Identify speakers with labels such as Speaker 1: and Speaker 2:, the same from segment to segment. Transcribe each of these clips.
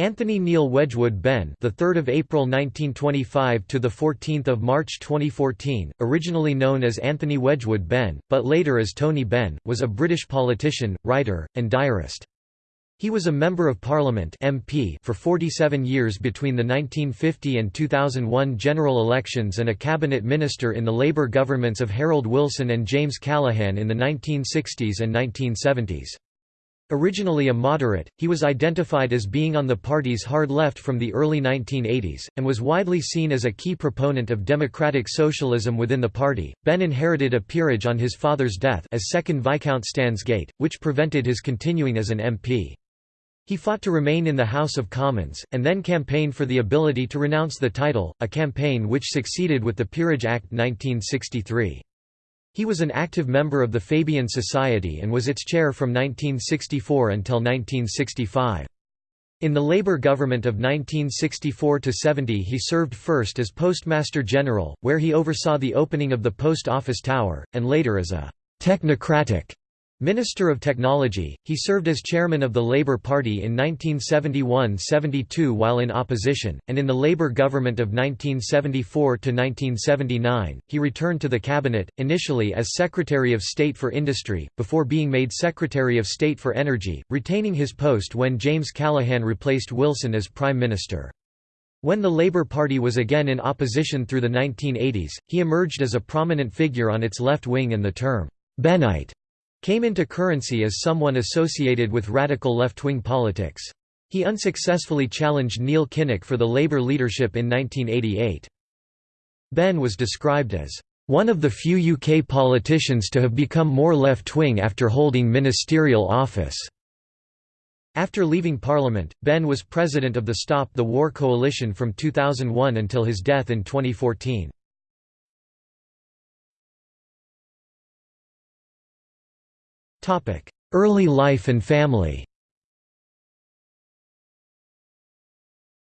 Speaker 1: Anthony Neil Wedgwood Benn, the 3rd of April 1925 to the 14th of March 2014, originally known as Anthony Wedgwood Benn, but later as Tony Benn, was a British politician, writer, and diarist. He was a Member of Parliament (MP) for 47 years between the 1950 and 2001 general elections and a cabinet minister in the Labour governments of Harold Wilson and James Callaghan in the 1960s and 1970s. Originally a moderate, he was identified as being on the party's hard left from the early 1980s, and was widely seen as a key proponent of democratic socialism within the party. Benn inherited a peerage on his father's death as second Viscount Stansgate, which prevented his continuing as an MP. He fought to remain in the House of Commons, and then campaigned for the ability to renounce the title, a campaign which succeeded with the Peerage Act 1963. He was an active member of the Fabian Society and was its chair from 1964 until 1965. In the Labour government of 1964–70 he served first as Postmaster General, where he oversaw the opening of the Post Office Tower, and later as a «technocratic» Minister of Technology, he served as chairman of the Labour Party in 1971–72 while in opposition, and in the Labour government of 1974–1979, he returned to the cabinet, initially as Secretary of State for Industry, before being made Secretary of State for Energy, retaining his post when James Callaghan replaced Wilson as Prime Minister. When the Labour Party was again in opposition through the 1980s, he emerged as a prominent figure on its left wing and the term, Bennite came into currency as someone associated with radical left-wing politics. He unsuccessfully challenged Neil Kinnock for the Labour leadership in 1988. Benn was described as one of the few UK politicians to have become more left-wing after holding ministerial office. After leaving Parliament, Benn was president of the Stop the War Coalition from 2001 until his death in 2014. Early life and family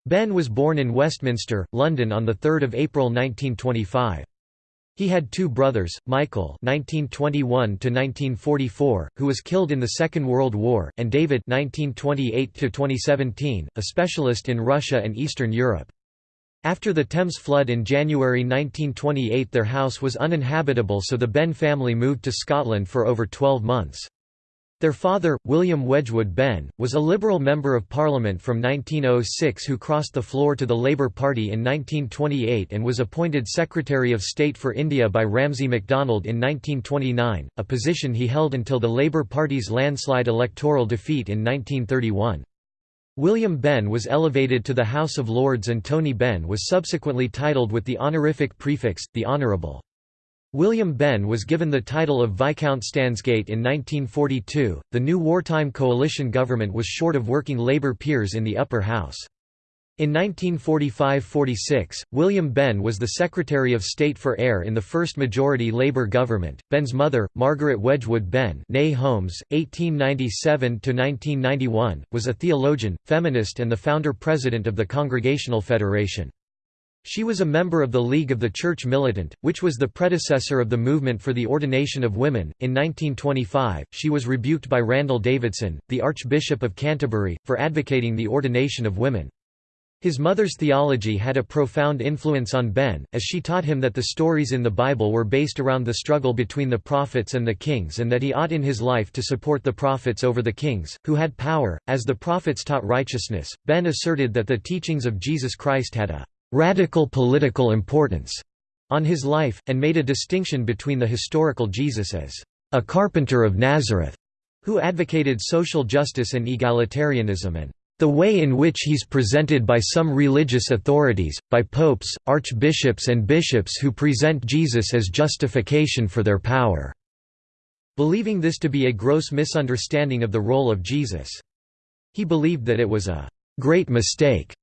Speaker 1: Benn was born in Westminster, London on 3 April 1925. He had two brothers, Michael (1921–1944), who was killed in the Second World War, and David (1928–2017), a specialist in Russia and Eastern Europe. After the Thames flood in January 1928 their house was uninhabitable so the Benn family moved to Scotland for over 12 months. Their father, William Wedgwood Benn, was a Liberal Member of Parliament from 1906 who crossed the floor to the Labour Party in 1928 and was appointed Secretary of State for India by Ramsay MacDonald in 1929, a position he held until the Labour Party's landslide electoral defeat in 1931. William Benn was elevated to the House of Lords and Tony Benn was subsequently titled with the honorific prefix, the Honourable. William Benn was given the title of Viscount Stansgate in 1942. The new wartime coalition government was short of working Labour peers in the upper house. In 1945–46, William Benn was the Secretary of State for Air in the first majority Labour government. Benn's mother, Margaret Wedgwood Benn née Holmes, 1897–1991, was a theologian, feminist and the founder-president of the Congregational Federation. She was a member of the League of the Church Militant, which was the predecessor of the movement for the ordination of women. In 1925, she was rebuked by Randall Davidson, the Archbishop of Canterbury, for advocating the ordination of women. His mother's theology had a profound influence on Benn, as she taught him that the stories in the Bible were based around the struggle between the prophets and the kings and that he ought in his life to support the prophets over the kings, who had power. As the prophets taught righteousness, Benn asserted that the teachings of Jesus Christ had a radical political importance on his life, and made a distinction between the historical Jesus as a carpenter of Nazareth, who advocated social justice and egalitarianism and the way in which he's presented by some religious authorities, by popes, archbishops and bishops who present Jesus as justification for their power." Believing this to be a gross misunderstanding of the role of Jesus. He believed that it was a «great mistake»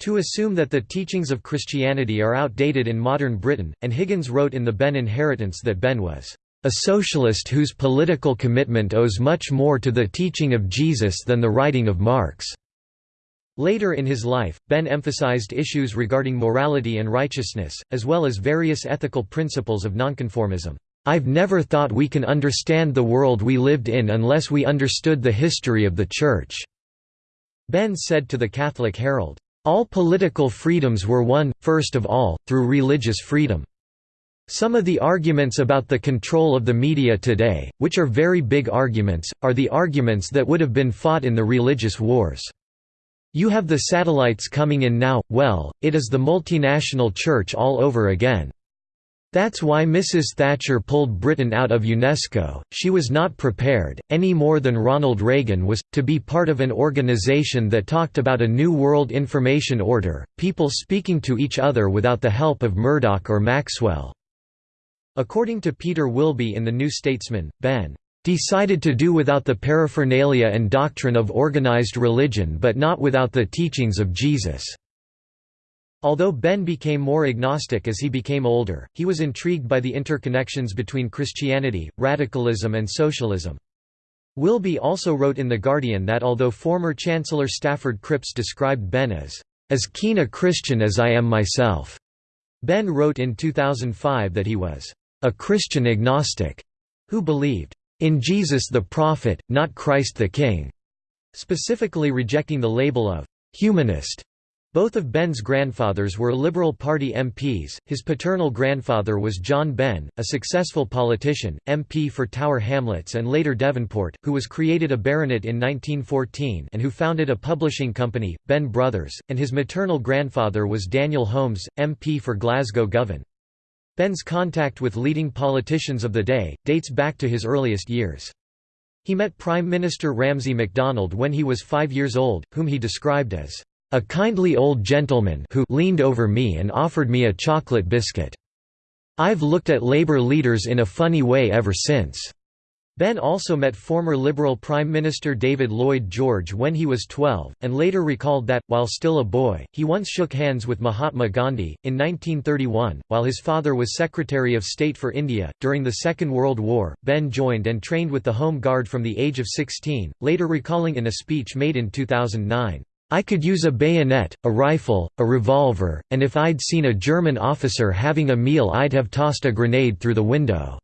Speaker 1: to assume that the teachings of Christianity are outdated in modern Britain, and Higgins wrote in The Benn Inheritance that Benn was a socialist whose political commitment owes much more to the teaching of Jesus than the writing of Marx. Later in his life, Benn emphasized issues regarding morality and righteousness, as well as various ethical principles of nonconformism. I've never thought we can understand the world we lived in unless we understood the history of the Church. Benn said to the Catholic Herald, "...all political freedoms were won, first of all, through religious freedom. Some of the arguments about the control of the media today, which are very big arguments, are the arguments that would have been fought in the religious wars. You have the satellites coming in now, well, it is the multinational church all over again. That's why Mrs. Thatcher pulled Britain out of UNESCO, she was not prepared, any more than Ronald Reagan was, to be part of an organization that talked about a new world information order, people speaking to each other without the help of Murdoch or Maxwell." According to Peter Wilby in The New Statesman, Benn decided to do without the paraphernalia and doctrine of organized religion but not without the teachings of Jesus." Although Benn became more agnostic as he became older, he was intrigued by the interconnections between Christianity, radicalism and socialism. Wilby also wrote in The Guardian that although former Chancellor Stafford Cripps described Benn as, "...as keen a Christian as I am myself," Benn wrote in 2005 that he was, "...a Christian agnostic," who believed, "...in Jesus the prophet, not Christ the King," specifically rejecting the label of "...humanist." Both of Benn's grandfathers were Liberal Party MPs, his paternal grandfather was John Benn, a successful politician, MP for Tower Hamlets and later Devonport, who was created a baronet in 1914 and who founded a publishing company, Benn Brothers, and his maternal grandfather was Daniel Holmes, MP for Glasgow Govan. Benn's contact with leading politicians of the day, dates back to his earliest years. He met Prime Minister Ramsay MacDonald when he was five years old, whom he described as a kindly old gentleman who leaned over me and offered me a chocolate biscuit. I've looked at Labour leaders in a funny way ever since. Benn also met former Liberal Prime Minister David Lloyd George when he was 12, and later recalled that, while still a boy, he once shook hands with Mahatma Gandhi. In 1931, while his father was Secretary of State for India, during the Second World War, Benn joined and trained with the Home Guard from the age of 16, later recalling in a speech made in 2009. I could use a bayonet, a rifle, a revolver, and if I'd seen a German officer having a meal I'd have tossed a grenade through the window.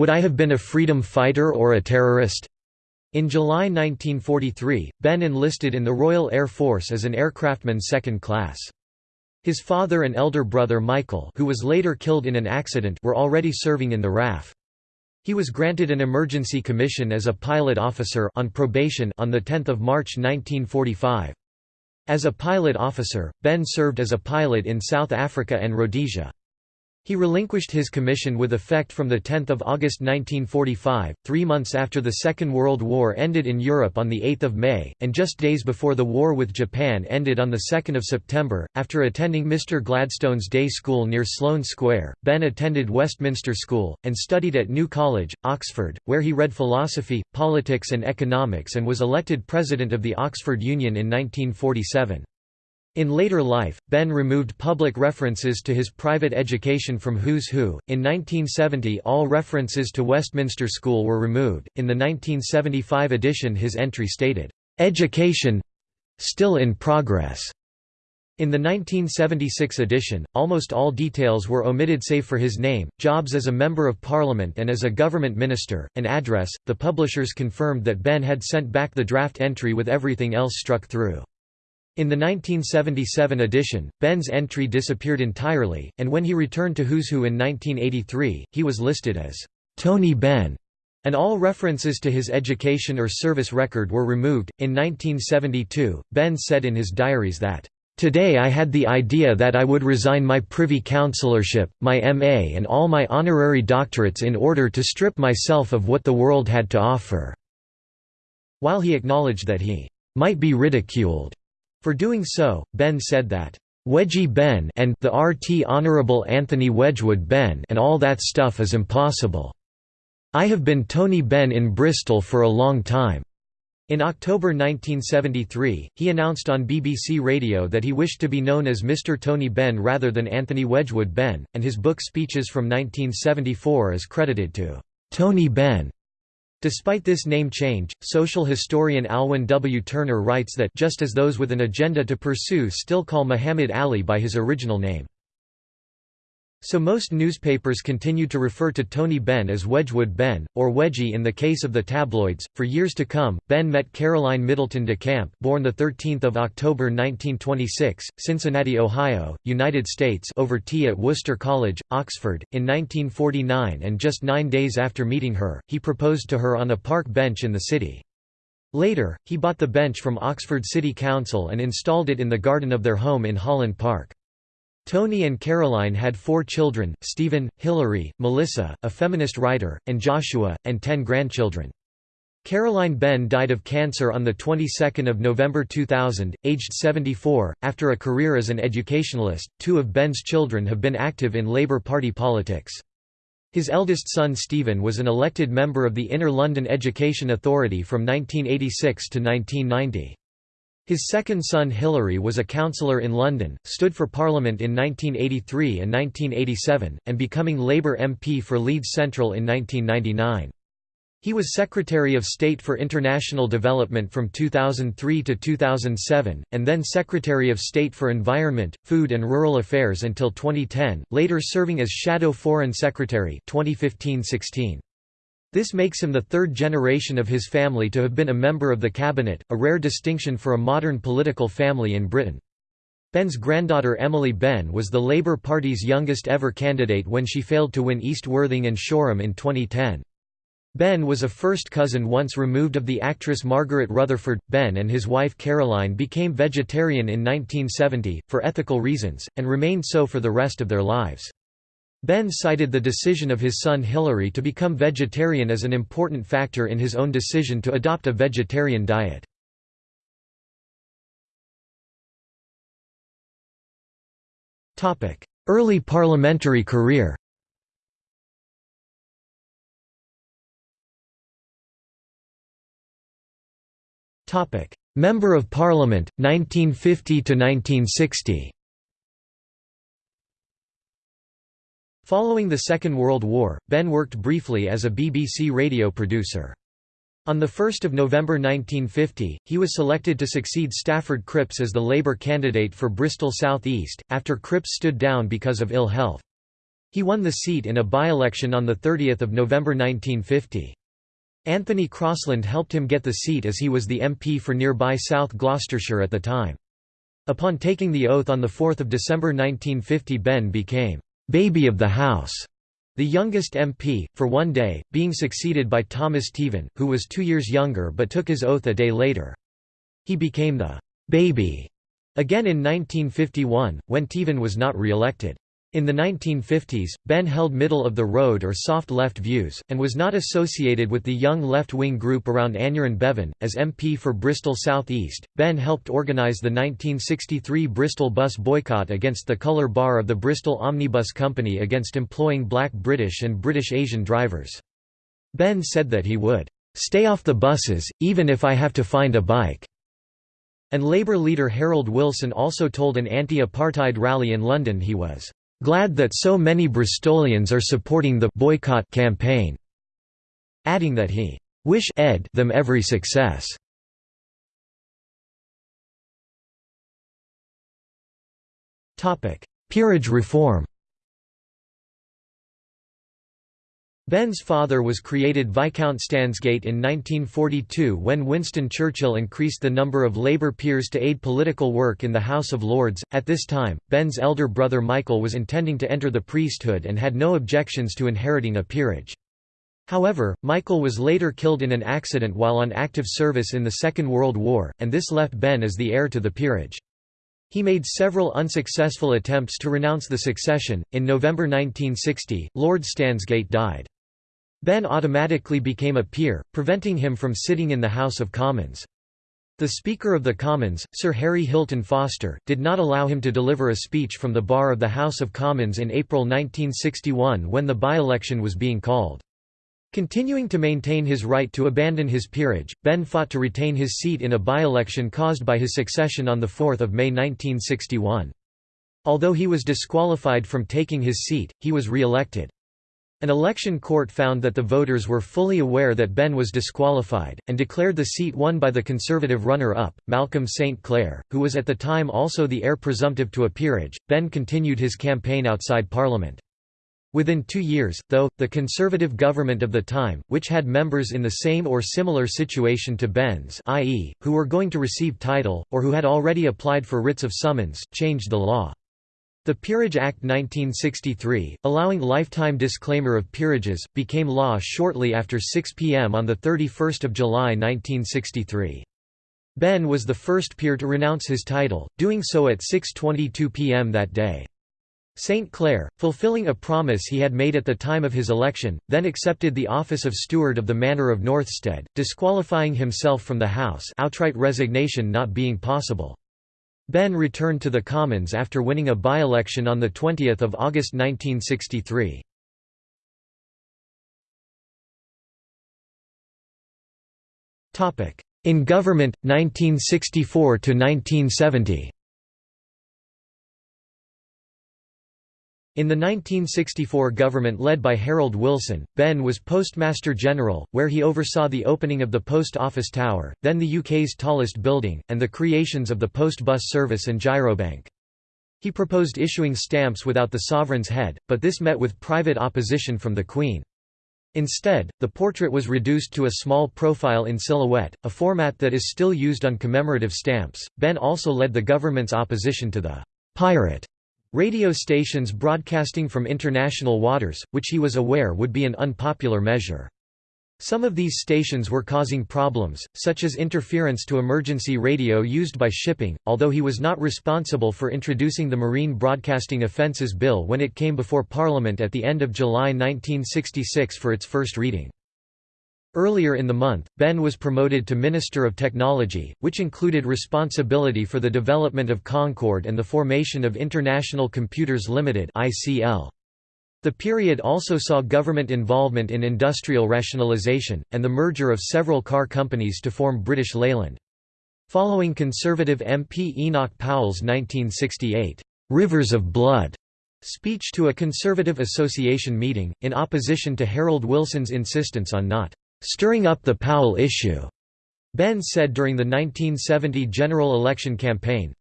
Speaker 1: Would I have been a freedom fighter or a terrorist? In July 1943, Benn enlisted in the Royal Air Force as an aircraftman second class. His father and elder brother Michael who was later killed in an accident were already serving in the RAF. He was granted an emergency commission as a pilot officer on probation on 10 March 1945. As a pilot officer, Benn served as a pilot in South Africa and Rhodesia. He relinquished his commission with effect from 10 August 1945, three months after the Second World War ended in Europe on 8 May, and just days before the war with Japan ended on 2 September. After attending Mr. Gladstone's day school near Sloane Square, Benn attended Westminster School, and studied at New College, Oxford, where he read philosophy, politics and economics and was elected president of the Oxford Union in 1947. In later life, Benn removed public references to his private education from Who's Who. In 1970, all references to Westminster School were removed. In the 1975 edition, his entry stated, Education still in progress. In the 1976 edition, almost all details were omitted save for his name, jobs as a Member of Parliament and as a government minister, and address. The publishers confirmed that Benn had sent back the draft entry with everything else struck through. In the 1977 edition, Benn's entry disappeared entirely, and when he returned to Who's Who in 1983, he was listed as Tony Benn and all references to his education or service record were removed. In 1972, Benn said in his diaries that, Today I had the idea that I would resign my Privy Councillorship, my MA and all my honorary doctorates in order to strip myself of what the world had to offer." While he acknowledged that he "...might be ridiculed," For doing so, Benn said that, "Wedgie Benn and the RT Honourable Anthony Wedgwood Benn and all that stuff is impossible. I have been Tony Benn in Bristol for a long time." In October 1973, he announced on BBC Radio that he wished to be known as Mr. Tony Benn rather than Anthony Wedgwood Benn, and his book Speeches from 1974 is credited to Tony Benn. Despite this name change, social historian Alwyn W. Turner writes that just as those with an agenda to pursue still call Muhammad Ali by his original name. So most newspapers continued to refer to Tony Benn as Wedgwood Benn, or Wedgie in the case of the tabloids. For years to come, Benn met Caroline Middleton de Camp, born the 13th of October 1926, Cincinnati, Ohio, United States, over tea at Worcester College, Oxford, in 1949, and just nine days after meeting her, he proposed to her on a park bench in the city. Later, he bought the bench from Oxford City Council and installed it in the garden of their home in Holland Park. Tony and Caroline had four children, Stephen, Hilary, Melissa, a feminist writer, and Joshua, and ten grandchildren. Caroline Benn died of cancer on the 22nd of November 2000, aged 74, after a career as an educationalist. Two of Benn's children have been active in Labour Party politics. His eldest son Stephen was an elected member of the Inner London Education Authority from 1986 to 1990. His second son Hilary was a councillor in London, stood for Parliament in 1983 and 1987, and becoming Labour MP for Leeds Central in 1999. He was Secretary of State for International Development from 2003 to 2007, and then Secretary of State for Environment, Food and Rural Affairs until 2010, later serving as Shadow Foreign Secretary 2015-16. This makes him the third generation of his family to have been a member of the cabinet, a rare distinction for a modern political family in Britain. Benn's granddaughter Emily Benn was the Labour Party's youngest ever candidate when she failed to win East Worthing and Shoreham in 2010. Benn was a first cousin once removed of the actress Margaret Rutherford. Benn and his wife Caroline became vegetarian in 1970, for ethical reasons, and remained so for the rest of their lives. Benn cited the decision of his son Hilary to become vegetarian as an important factor in his own decision to adopt a vegetarian diet. Early parliamentary career Member of Parliament, 1950 Following the Second World War, Benn worked briefly as a BBC radio producer. On 1 November 1950, he was selected to succeed Stafford Cripps as the Labour candidate for Bristol South East, after Cripps stood down because of ill health. He won the seat in a by-election on 30 November 1950. Anthony Crosland helped him get the seat as he was the MP for nearby South Gloucestershire at the time. Upon taking the oath on 4 December 1950 Benn became «baby of the House», the youngest MP, for one day, being succeeded by Thomas Teevan, who was two years younger but took his oath a day later. He became the «baby» again in 1951, when Teevan was not re-elected. In the 1950s, Benn held middle-of-the-road or soft left views, and was not associated with the young left-wing group around Aneurin Bevan. As MP for Bristol South East, Benn helped organise the 1963 Bristol bus boycott against the colour bar of the Bristol Omnibus Company against employing black British and British Asian drivers. Benn said that he would "...stay off the buses, even if I have to find a bike." And Labour leader Harold Wilson also told an anti-apartheid rally in London he was glad that so many Bristolians are supporting the boycott campaign, adding that he wish ed them every success. Peerage reform Benn's father was created Viscount Stansgate in 1942 when Winston Churchill increased the number of Labour peers to aid political work in the House of Lords. At this time, Benn's elder brother Michael was intending to enter the priesthood and had no objections to inheriting a peerage. However, Michael was later killed in an accident while on active service in the Second World War, and this left Benn as the heir to the peerage. He made several unsuccessful attempts to renounce the succession. In November 1960, Lord Stansgate died. Benn automatically became a peer, preventing him from sitting in the House of Commons. The Speaker of the Commons, Sir Harry Hylton-Foster, did not allow him to deliver a speech from the bar of the House of Commons in April 1961 when the by-election was being called. Continuing to maintain his right to abandon his peerage, Benn fought to retain his seat in a by-election caused by his succession on 4 May 1961. Although he was disqualified from taking his seat, he was re-elected. An election court found that the voters were fully aware that Benn was disqualified, and declared the seat won by the Conservative runner-up, Malcolm St. Clair, who was at the time also the heir presumptive to a peerage. Benn continued his campaign outside Parliament. Within two years, though, the conservative government of the time, which had members in the same or similar situation to Benn's i.e., who were going to receive title, or who had already applied for writs of summons, changed the law. The Peerage Act 1963, allowing lifetime disclaimer of peerages, became law shortly after 6 p.m. on 31 July 1963. Benn was the first peer to renounce his title, doing so at 6.22 p.m. that day. St. Clair, fulfilling a promise he had made at the time of his election, then accepted the office of steward of the manor of Northstead, disqualifying himself from the House outright resignation not being possible. Benn returned to the Commons after winning a by-election on 20 August 1963. In government, 1964–1970 In the 1964 government led by Harold Wilson, Benn was Postmaster General, where he oversaw the opening of the Post Office Tower, then the UK's tallest building, and the creations of the Post Bus Service and Girobank. He proposed issuing stamps without the sovereign's head, but this met with private opposition from the Queen. Instead, the portrait was reduced to a small profile in silhouette, a format that is still used on commemorative stamps. Benn also led the government's opposition to the pirate Radio stations broadcasting from international waters, which he was aware would be an unpopular measure. Some of these stations were causing problems, such as interference to emergency radio used by shipping, although he was not responsible for introducing the Marine Broadcasting Offences Bill when it came before Parliament at the end of July 1966 for its first reading. Earlier in the month, Benn was promoted to Minister of Technology, which included responsibility for the development of Concorde and the formation of International Computers Limited. The period also saw government involvement in industrial rationalisation, and the merger of several car companies to form British Leyland. Following Conservative MP Enoch Powell's 1968, "'Rivers of Blood' speech to a Conservative Association meeting, in opposition to Harold Wilson's insistence on not "...stirring up the Powell issue," Benn said during the 1970 general election campaign.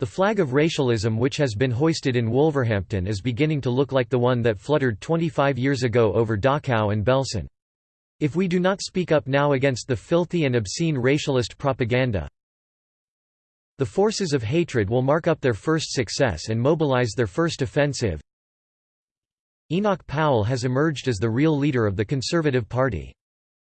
Speaker 1: The flag of racialism which has been hoisted in Wolverhampton is beginning to look like the one that fluttered 25 years ago over Dachau and Belsen. If we do not speak up now against the filthy and obscene racialist propaganda, the forces of hatred will mark up their first success and mobilize their first offensive. Enoch Powell has emerged as the real leader of the Conservative Party.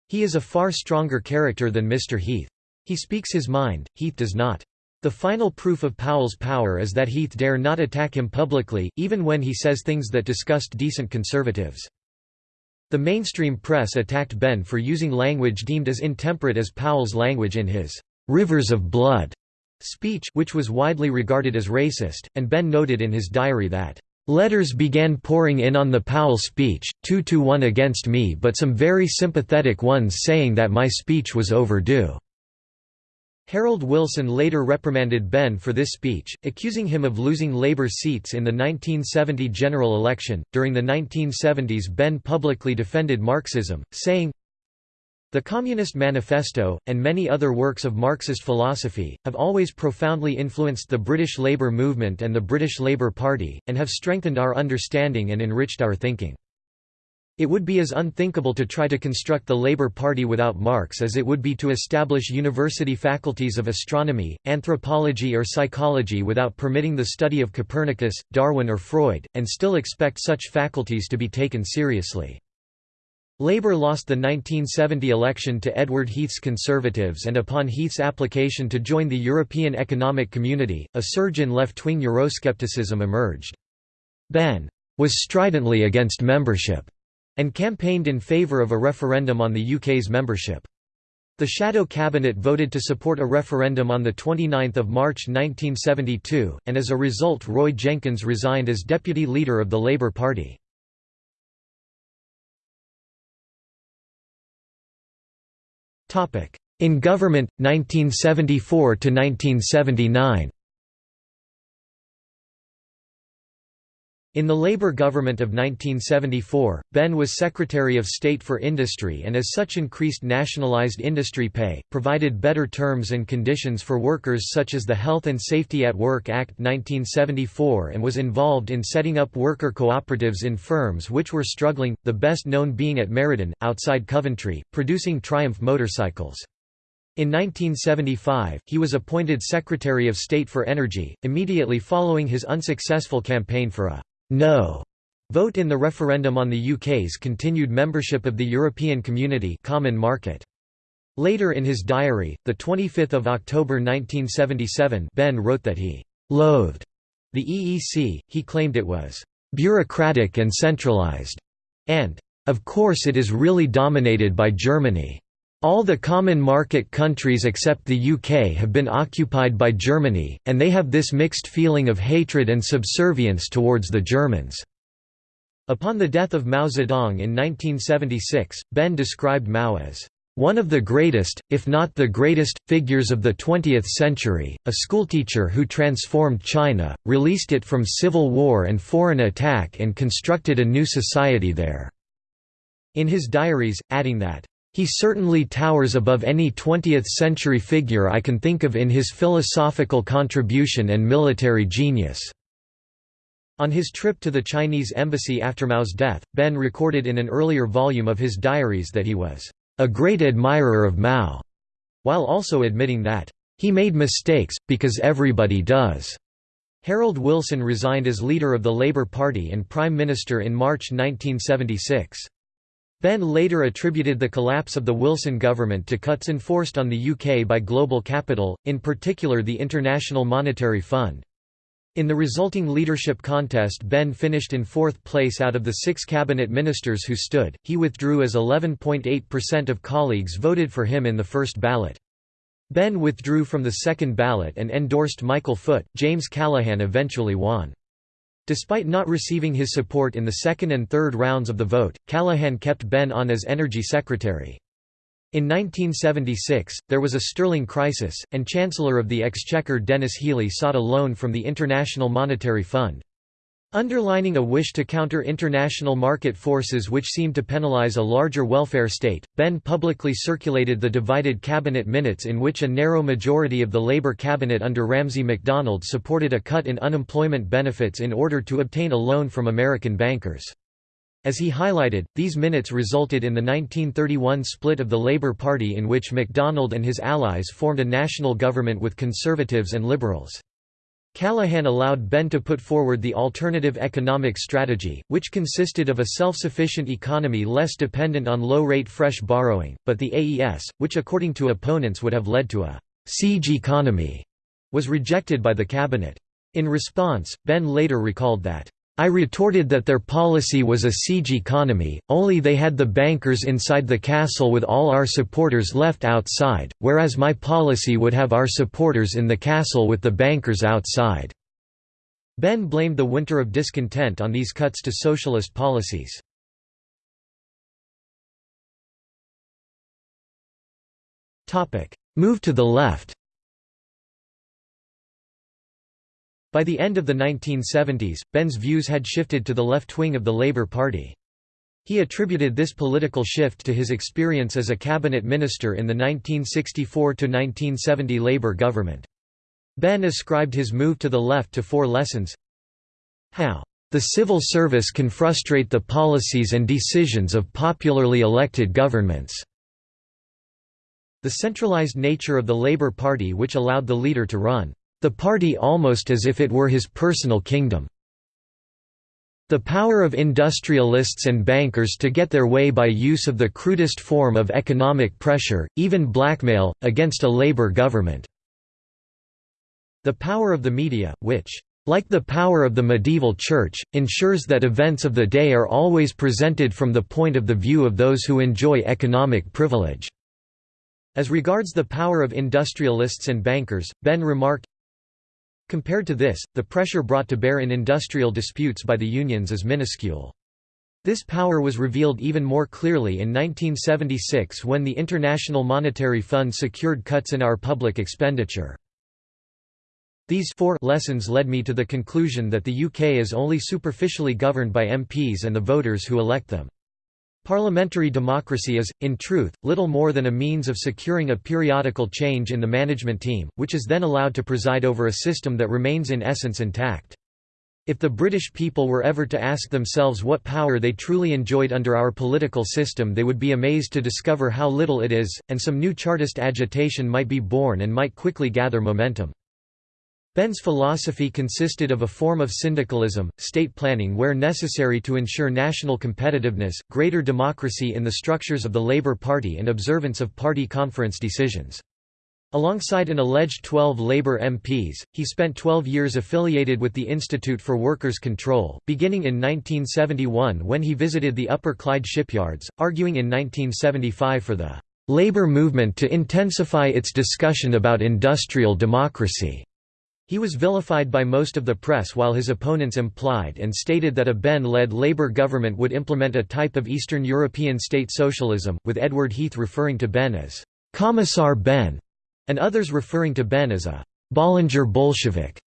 Speaker 1: He is a far stronger character than Mr. Heath. He speaks his mind, Heath does not. The final proof of Powell's power is that Heath dare not attack him publicly, even when he says things that disgust decent conservatives. The mainstream press attacked Benn for using language deemed as intemperate as Powell's language in his "'Rivers of Blood' speech which was widely regarded as racist, and Benn noted in his diary that Letters began pouring in on the Powell speech, two to one against me but some very sympathetic ones saying that my speech was overdue." Harold Wilson later reprimanded Benn for this speech, accusing him of losing Labour seats in the 1970 general election. During the 1970s, Benn publicly defended Marxism, saying, the Communist Manifesto, and many other works of Marxist philosophy, have always profoundly influenced the British Labour movement and the British Labour Party, and have strengthened our understanding and enriched our thinking. It would be as unthinkable to try to construct the Labour Party without Marx as it would be to establish university faculties of astronomy, anthropology or psychology without permitting the study of Copernicus, Darwin or Freud, and still expect such faculties to be taken seriously. Labour lost the 1970 election to Edward Heath's Conservatives and upon Heath's application to join the European Economic Community, a surge in left-wing Euroscepticism emerged. Benn was stridently against membership and campaigned in favour of a referendum on the UK's membership. The Shadow Cabinet voted to support a referendum on 29 March 1972, and as a result Roy Jenkins resigned as deputy leader of the Labour Party. In government, 1974 In the Labour government of 1974, Benn was Secretary of State for Industry and as such increased nationalised industry pay, provided better terms and conditions for workers such as the Health and Safety at Work Act 1974 and was involved in setting up worker cooperatives in firms which were struggling, the best known being at Meriden, outside Coventry, producing Triumph motorcycles. In 1975, he was appointed Secretary of State for Energy, immediately following his unsuccessful campaign for a no vote in the referendum on the UK's continued membership of the European Community Common Market. Later in his diary, 25 October 1977 Benn wrote that he «loathed» the EEC, he claimed it was «bureaucratic and centralised», and «of course it is really dominated by Germany». All the common market countries except the UK have been occupied by Germany, and they have this mixed feeling of hatred and subservience towards the Germans." Upon the death of Mao Zedong in 1976, Benn described Mao as one of the greatest, if not the greatest, figures of the 20th century, a schoolteacher who transformed China, released it from civil war and foreign attack and constructed a new society there." In his diaries, adding that, he certainly towers above any 20th-century figure I can think of in his philosophical contribution and military genius." On his trip to the Chinese embassy after Mao's death, Benn recorded in an earlier volume of his diaries that he was a great admirer of Mao, while also admitting that he made mistakes, because everybody does. Harold Wilson resigned as leader of the Labour Party and Prime Minister in March 1976. Benn later attributed the collapse of the Wilson government to cuts enforced on the UK by global capital, in particular the International Monetary Fund. In the resulting leadership contest Benn finished in fourth place out of the six cabinet ministers who stood, he withdrew as 11.8% of colleagues voted for him in the first ballot. Benn withdrew from the second ballot and endorsed Michael Foot, James Callaghan eventually won. Despite not receiving his support in the second and third rounds of the vote, Callaghan kept Benn on as Energy Secretary. In 1976, there was a sterling crisis, and Chancellor of the Exchequer Denis Healey sought a loan from the International Monetary Fund. Underlining a wish to counter international market forces which seemed to penalize a larger welfare state, Benn publicly circulated the divided cabinet minutes in which a narrow majority of the Labour cabinet under Ramsay MacDonald supported a cut in unemployment benefits in order to obtain a loan from American bankers. As he highlighted, these minutes resulted in the 1931 split of the Labour Party in which MacDonald and his allies formed a national government with Conservatives and Liberals. Callaghan allowed Benn to put forward the alternative economic strategy, which consisted of a self-sufficient economy less dependent on low-rate fresh borrowing, but the AES, which according to opponents would have led to a «siege economy», was rejected by the cabinet. In response, Benn later recalled that I retorted that their policy was a siege economy, only they had the bankers inside the castle with all our supporters left outside, whereas my policy would have our supporters in the castle with the bankers outside." Benn blamed the winter of discontent on these cuts to socialist policies. Move to the left By the end of the 1970s, Benn's views had shifted to the left wing of the Labour Party. He attributed this political shift to his experience as a cabinet minister in the 1964–1970 Labour government. Benn ascribed his move to the left to four lessons How the civil service can frustrate the policies and decisions of popularly elected governments. The centralized nature of the Labour Party which allowed the leader to run the party almost as if it were his personal kingdom. The power of industrialists and bankers to get their way by use of the crudest form of economic pressure, even blackmail, against a labor government. The power of the media, which, like the power of the medieval church, ensures that events of the day are always presented from the point of the view of those who enjoy economic privilege. As regards the power of industrialists and bankers, Benn remarked, Compared to this, the pressure brought to bear in industrial disputes by the unions is minuscule. This power was revealed even more clearly in 1976 when the International Monetary Fund secured cuts in our public expenditure. These four lessons led me to the conclusion that the UK is only superficially governed by MPs and the voters who elect them. Parliamentary democracy is, in truth, little more than a means of securing a periodical change in the management team, which is then allowed to preside over a system that remains in essence intact. If the British people were ever to ask themselves what power they truly enjoyed under our political system they would be amazed to discover how little it is, and some new Chartist agitation might be born and might quickly gather momentum. Benn's philosophy consisted of a form of syndicalism, state planning where necessary to ensure national competitiveness, greater democracy in the structures of the Labour Party and observance of party conference decisions. Alongside an alleged 12 Labour MPs, he spent 12 years affiliated with the Institute for Workers' Control, beginning in 1971 when he visited the Upper Clyde shipyards, arguing in 1975 for the Labour movement to intensify its discussion about industrial democracy. He was vilified by most of the press while his opponents implied and stated that a Benn-led Labour government would implement a type of Eastern European state socialism, with Edward Heath referring to Benn as «Commissar Benn» and others referring to Benn as a «Bollinger Bolshevik».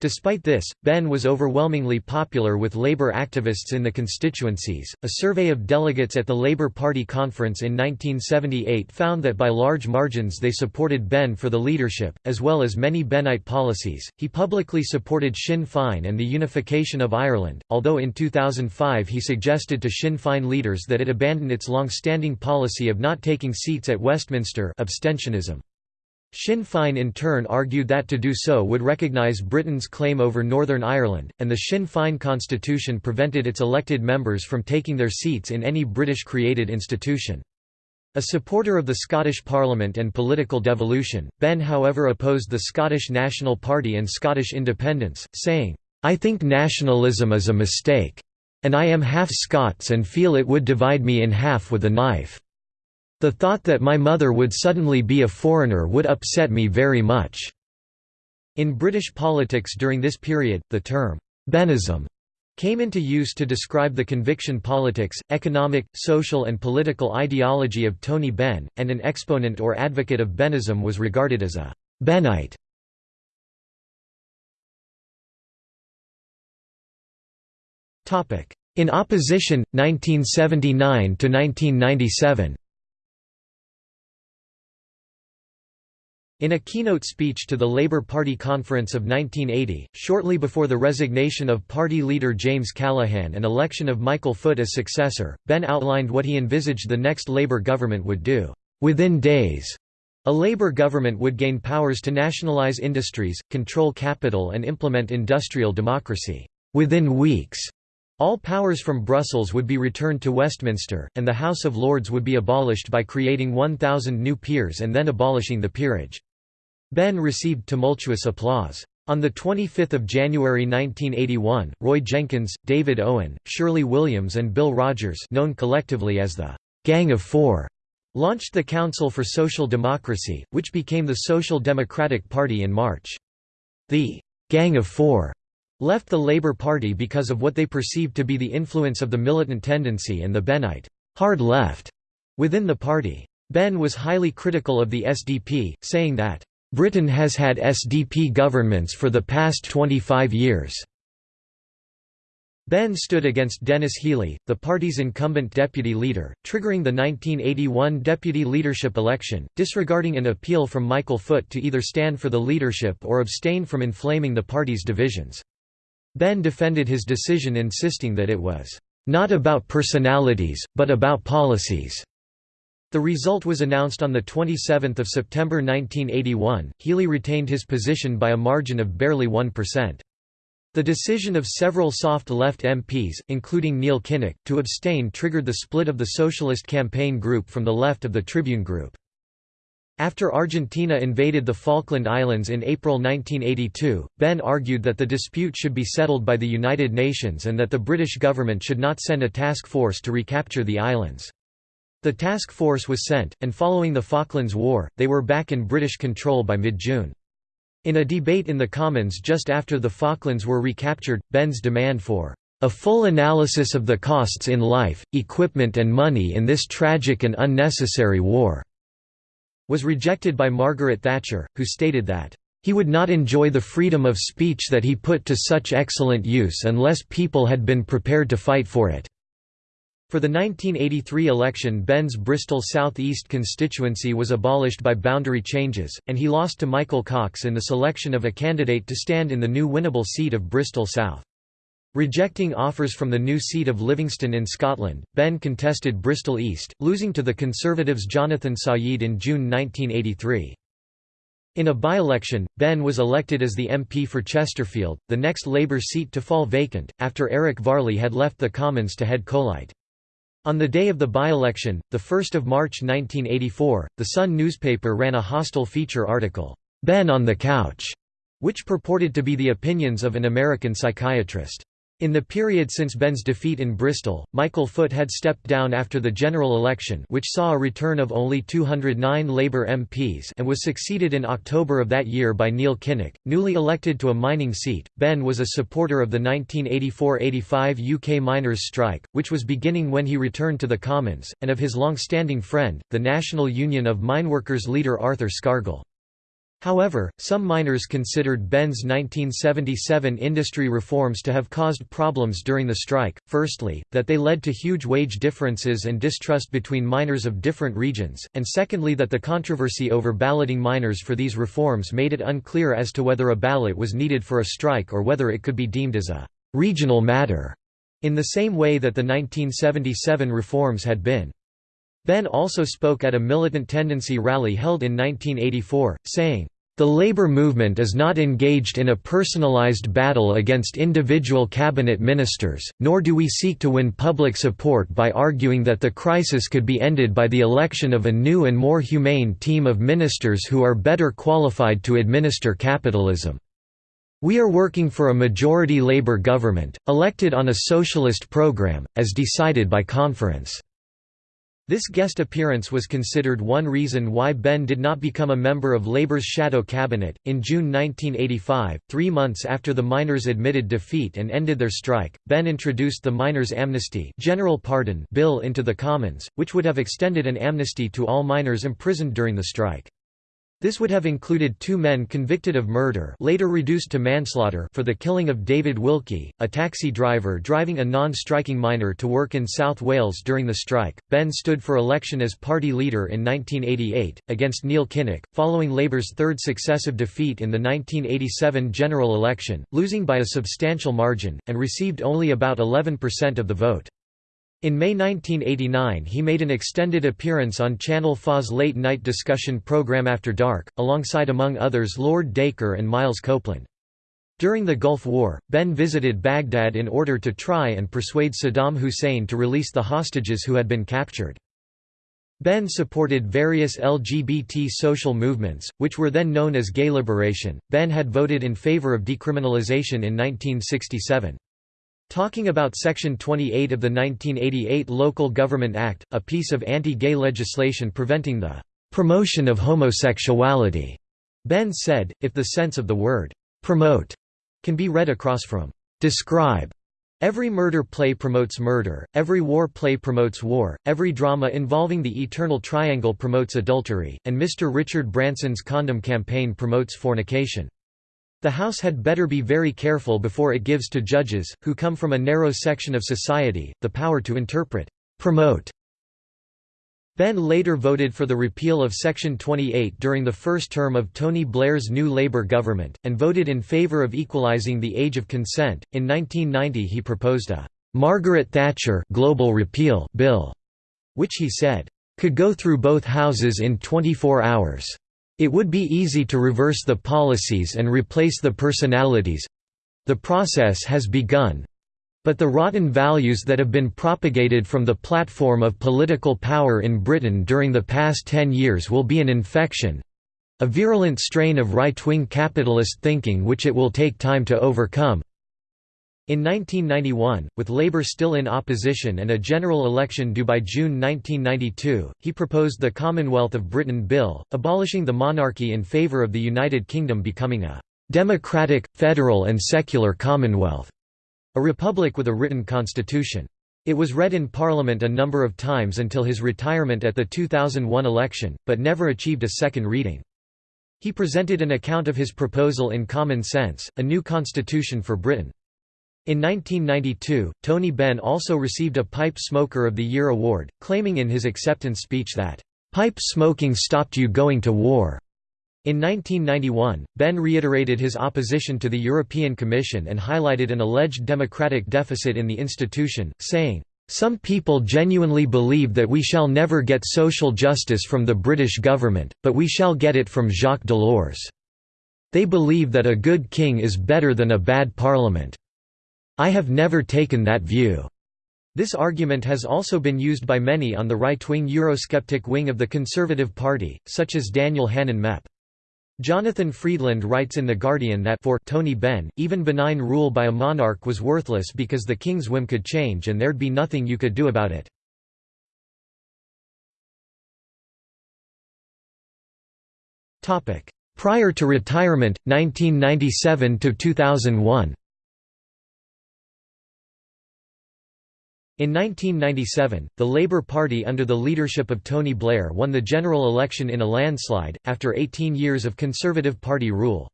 Speaker 1: Despite this, Benn was overwhelmingly popular with Labour activists in the constituencies. A survey of delegates at the Labour Party conference in 1978 found that by large margins they supported Benn for the leadership, as well as many Bennite policies. He publicly supported Sinn Féin and the unification of Ireland, although in 2005 he suggested to Sinn Féin leaders that it abandon its long standing policy of not taking seats at Westminster abstentionism. Sinn Féin in turn argued that to do so would recognise Britain's claim over Northern Ireland, and the Sinn Féin constitution prevented its elected members from taking their seats in any British-created institution. A supporter of the Scottish Parliament and political devolution, Benn however opposed the Scottish National Party and Scottish independence, saying, "'I think nationalism is a mistake. And I am half Scots and feel it would divide me in half with a knife.' The thought that my mother would suddenly be a foreigner would upset me very much." In British politics during this period, the term, "'Bennism' came into use to describe the conviction politics, economic, social and political ideology of Tony Benn, and an exponent or advocate of Bennism was regarded as a Bennite. In opposition, 1979–1997 In a keynote speech to the Labour Party conference of 1980, shortly before the resignation of party leader James Callaghan and election of Michael Foot as successor, Benn outlined what he envisaged the next Labour government would do. Within days, a Labour government would gain powers to nationalise industries, control capital and implement industrial democracy. Within weeks, all powers from Brussels would be returned to Westminster, and the House of Lords would be abolished by creating 1,000 new peers and then abolishing the peerage. Benn received tumultuous applause. On 25 January 1981, Roy Jenkins, David Owen, Shirley Williams and Bill Rogers known collectively as the «Gang of Four launched the Council for Social Democracy, which became the Social Democratic Party in March. The «Gang of Four left the Labour Party because of what they perceived to be the influence of the militant tendency and the Bennite hard left within the party. Benn was highly critical of the SDP, saying that Britain has had SDP governments for the past 25 years. Benn stood against Denis Healey, the party's incumbent deputy leader, triggering the 1981 deputy leadership election, disregarding an appeal from Michael Foot to either stand for the leadership or abstain from inflaming the party's divisions. Benn defended his decision insisting that it was, "...not about personalities, but about policies." The result was announced on 27 September 1981. Healey retained his position by a margin of barely 1%. The decision of several soft left MPs, including Neil Kinnock, to abstain triggered the split of the Socialist Campaign Group from the left of the Tribune Group. After Argentina invaded the Falkland Islands in April 1982, Benn argued that the dispute should be settled by the United Nations and that the British government should not send a task force to recapture the islands. The task force was sent, and following the Falklands War, they were back in British control by mid-June. In a debate in the Commons just after the Falklands were recaptured, Benn's demand for a full analysis of the costs in life, equipment and money in this tragic and unnecessary war was rejected by Margaret Thatcher, who stated that He would not enjoy the freedom of speech that he put to such excellent use unless people had been prepared to fight for it." For the 1983 election Benn's Bristol South East constituency was abolished by boundary changes, and he lost to Michael Cocks in the selection of a candidate to stand in the new winnable seat of Bristol South. Rejecting offers from the new seat of Livingston in Scotland, Benn contested Bristol East, losing to the Conservatives' Jonathan Sayeed in June 1983. In a by-election, Benn was elected as the MP for Chesterfield, the next Labour seat to fall vacant, after Eric Varley had left the Commons to head Coalite. On the day of the by-election, 1 March 1984, The Sun newspaper ran a hostile feature article, "'Benn on the Couch' which purported to be the opinions of an American psychiatrist. In the period since Benn's defeat in Bristol, Michael Foot had stepped down after the general election which saw a return of only 209 Labour MPs and was succeeded in October of that year by Neil Kinnock, newly elected to a mining seat. Benn was a supporter of the 1984–85 UK miners' strike, which was beginning when he returned to the Commons, and of his long-standing friend, the National Union of Mineworkers leader Arthur Scargill. However, some miners considered Benn's 1977 industry reforms to have caused problems during the strike, firstly, that they led to huge wage differences and distrust between miners of different regions, and secondly that the controversy over balloting miners for these reforms made it unclear as to whether a ballot was needed for a strike or whether it could be deemed as a «regional matter», in the same way that the 1977 reforms had been. Benn also spoke at a militant tendency rally held in 1984, saying, the labor movement is not engaged in a personalized battle against individual cabinet ministers, nor do we seek to win public support by arguing that the crisis could be ended by the election of a new and more humane team of ministers who are better qualified to administer capitalism. We are working for a majority labor government, elected on a socialist program, as decided by conference. This guest appearance was considered one reason why Benn did not become a member of Labour's shadow cabinet. In June 1985, three months after the miners admitted defeat and ended their strike, Benn introduced the Miners' Amnesty General Pardon Bill into the Commons, which would have extended an amnesty to all miners imprisoned during the strike. This would have included two men convicted of murder later reduced to manslaughter for the killing of David Wilkie, a taxi driver driving a non-striking miner to work in South Wales during the strike. Benn stood for election as party leader in 1988, against Neil Kinnock, following Labour's third successive defeat in the 1987 general election, losing by a substantial margin, and received only about 11% of the vote. In May 1989 he made an extended appearance on Channel 4's late-night discussion program After Dark, alongside among others Lord Dacre and Miles Copeland. During the Gulf War, Benn visited Baghdad in order to try and persuade Saddam Hussein to release the hostages who had been captured. Benn supported various LGBT social movements, which were then known as gay liberation. Benn had voted in favor of decriminalization in 1967. Talking about Section 28 of the 1988 Local Government Act, a piece of anti-gay legislation preventing the "...promotion of homosexuality," Benn said, if the sense of the word "...promote," can be read across from "...describe," Every murder play promotes murder, every war play promotes war, every drama involving the eternal triangle promotes adultery, and Mr. Richard Branson's condom campaign promotes fornication. The House had better be very careful before it gives to judges, who come from a narrow section of society, the power to interpret, promote. Benn later voted for the repeal of Section 28 during the first term of Tony Blair's new Labour government, and voted in favour of equalising the age of consent. In 1990 he proposed a Margaret Thatcher global repeal bill, which he said, could go through both houses in 24 hours. It would be easy to reverse the policies and replace the personalities. The process has begun. But the rotten values that have been propagated from the platform of political power in Britain during the past ten years will be an infection—a virulent strain of right-wing capitalist thinking which it will take time to overcome. In 1991, with Labour still in opposition and a general election due by June 1992, he proposed the Commonwealth of Britain Bill, abolishing the monarchy in favour of the United Kingdom becoming a «democratic, federal and secular commonwealth», a republic with a written constitution. It was read in Parliament a number of times until his retirement at the 2001 election, but never achieved a second reading. He presented an account of his proposal in Common Sense, a new constitution for Britain. In 1992, Tony Benn also received a Pipe Smoker of the Year award, claiming in his acceptance speech that, "...pipe smoking stopped you going to war." In 1991, Benn reiterated his opposition to the European Commission and highlighted an alleged democratic deficit in the institution, saying, some people genuinely believe that we shall never get social justice from the British government, but we shall get it from Jacques Delors. They believe that a good king is better than a bad parliament. I have never taken that view. This argument has also been used by many on the right-wing Eurosceptic wing of the Conservative Party, such as Daniel Hannan Mep. Jonathan Freedland writes in The Guardian that for Tony Benn, even benign rule by a monarch was worthless because the king's whim could change and there'd be nothing you could do about it. Prior to retirement, 1997–2001 In 1997, the Labour Party under the leadership of Tony Blair won the general election in a landslide, after 18 years of Conservative Party rule.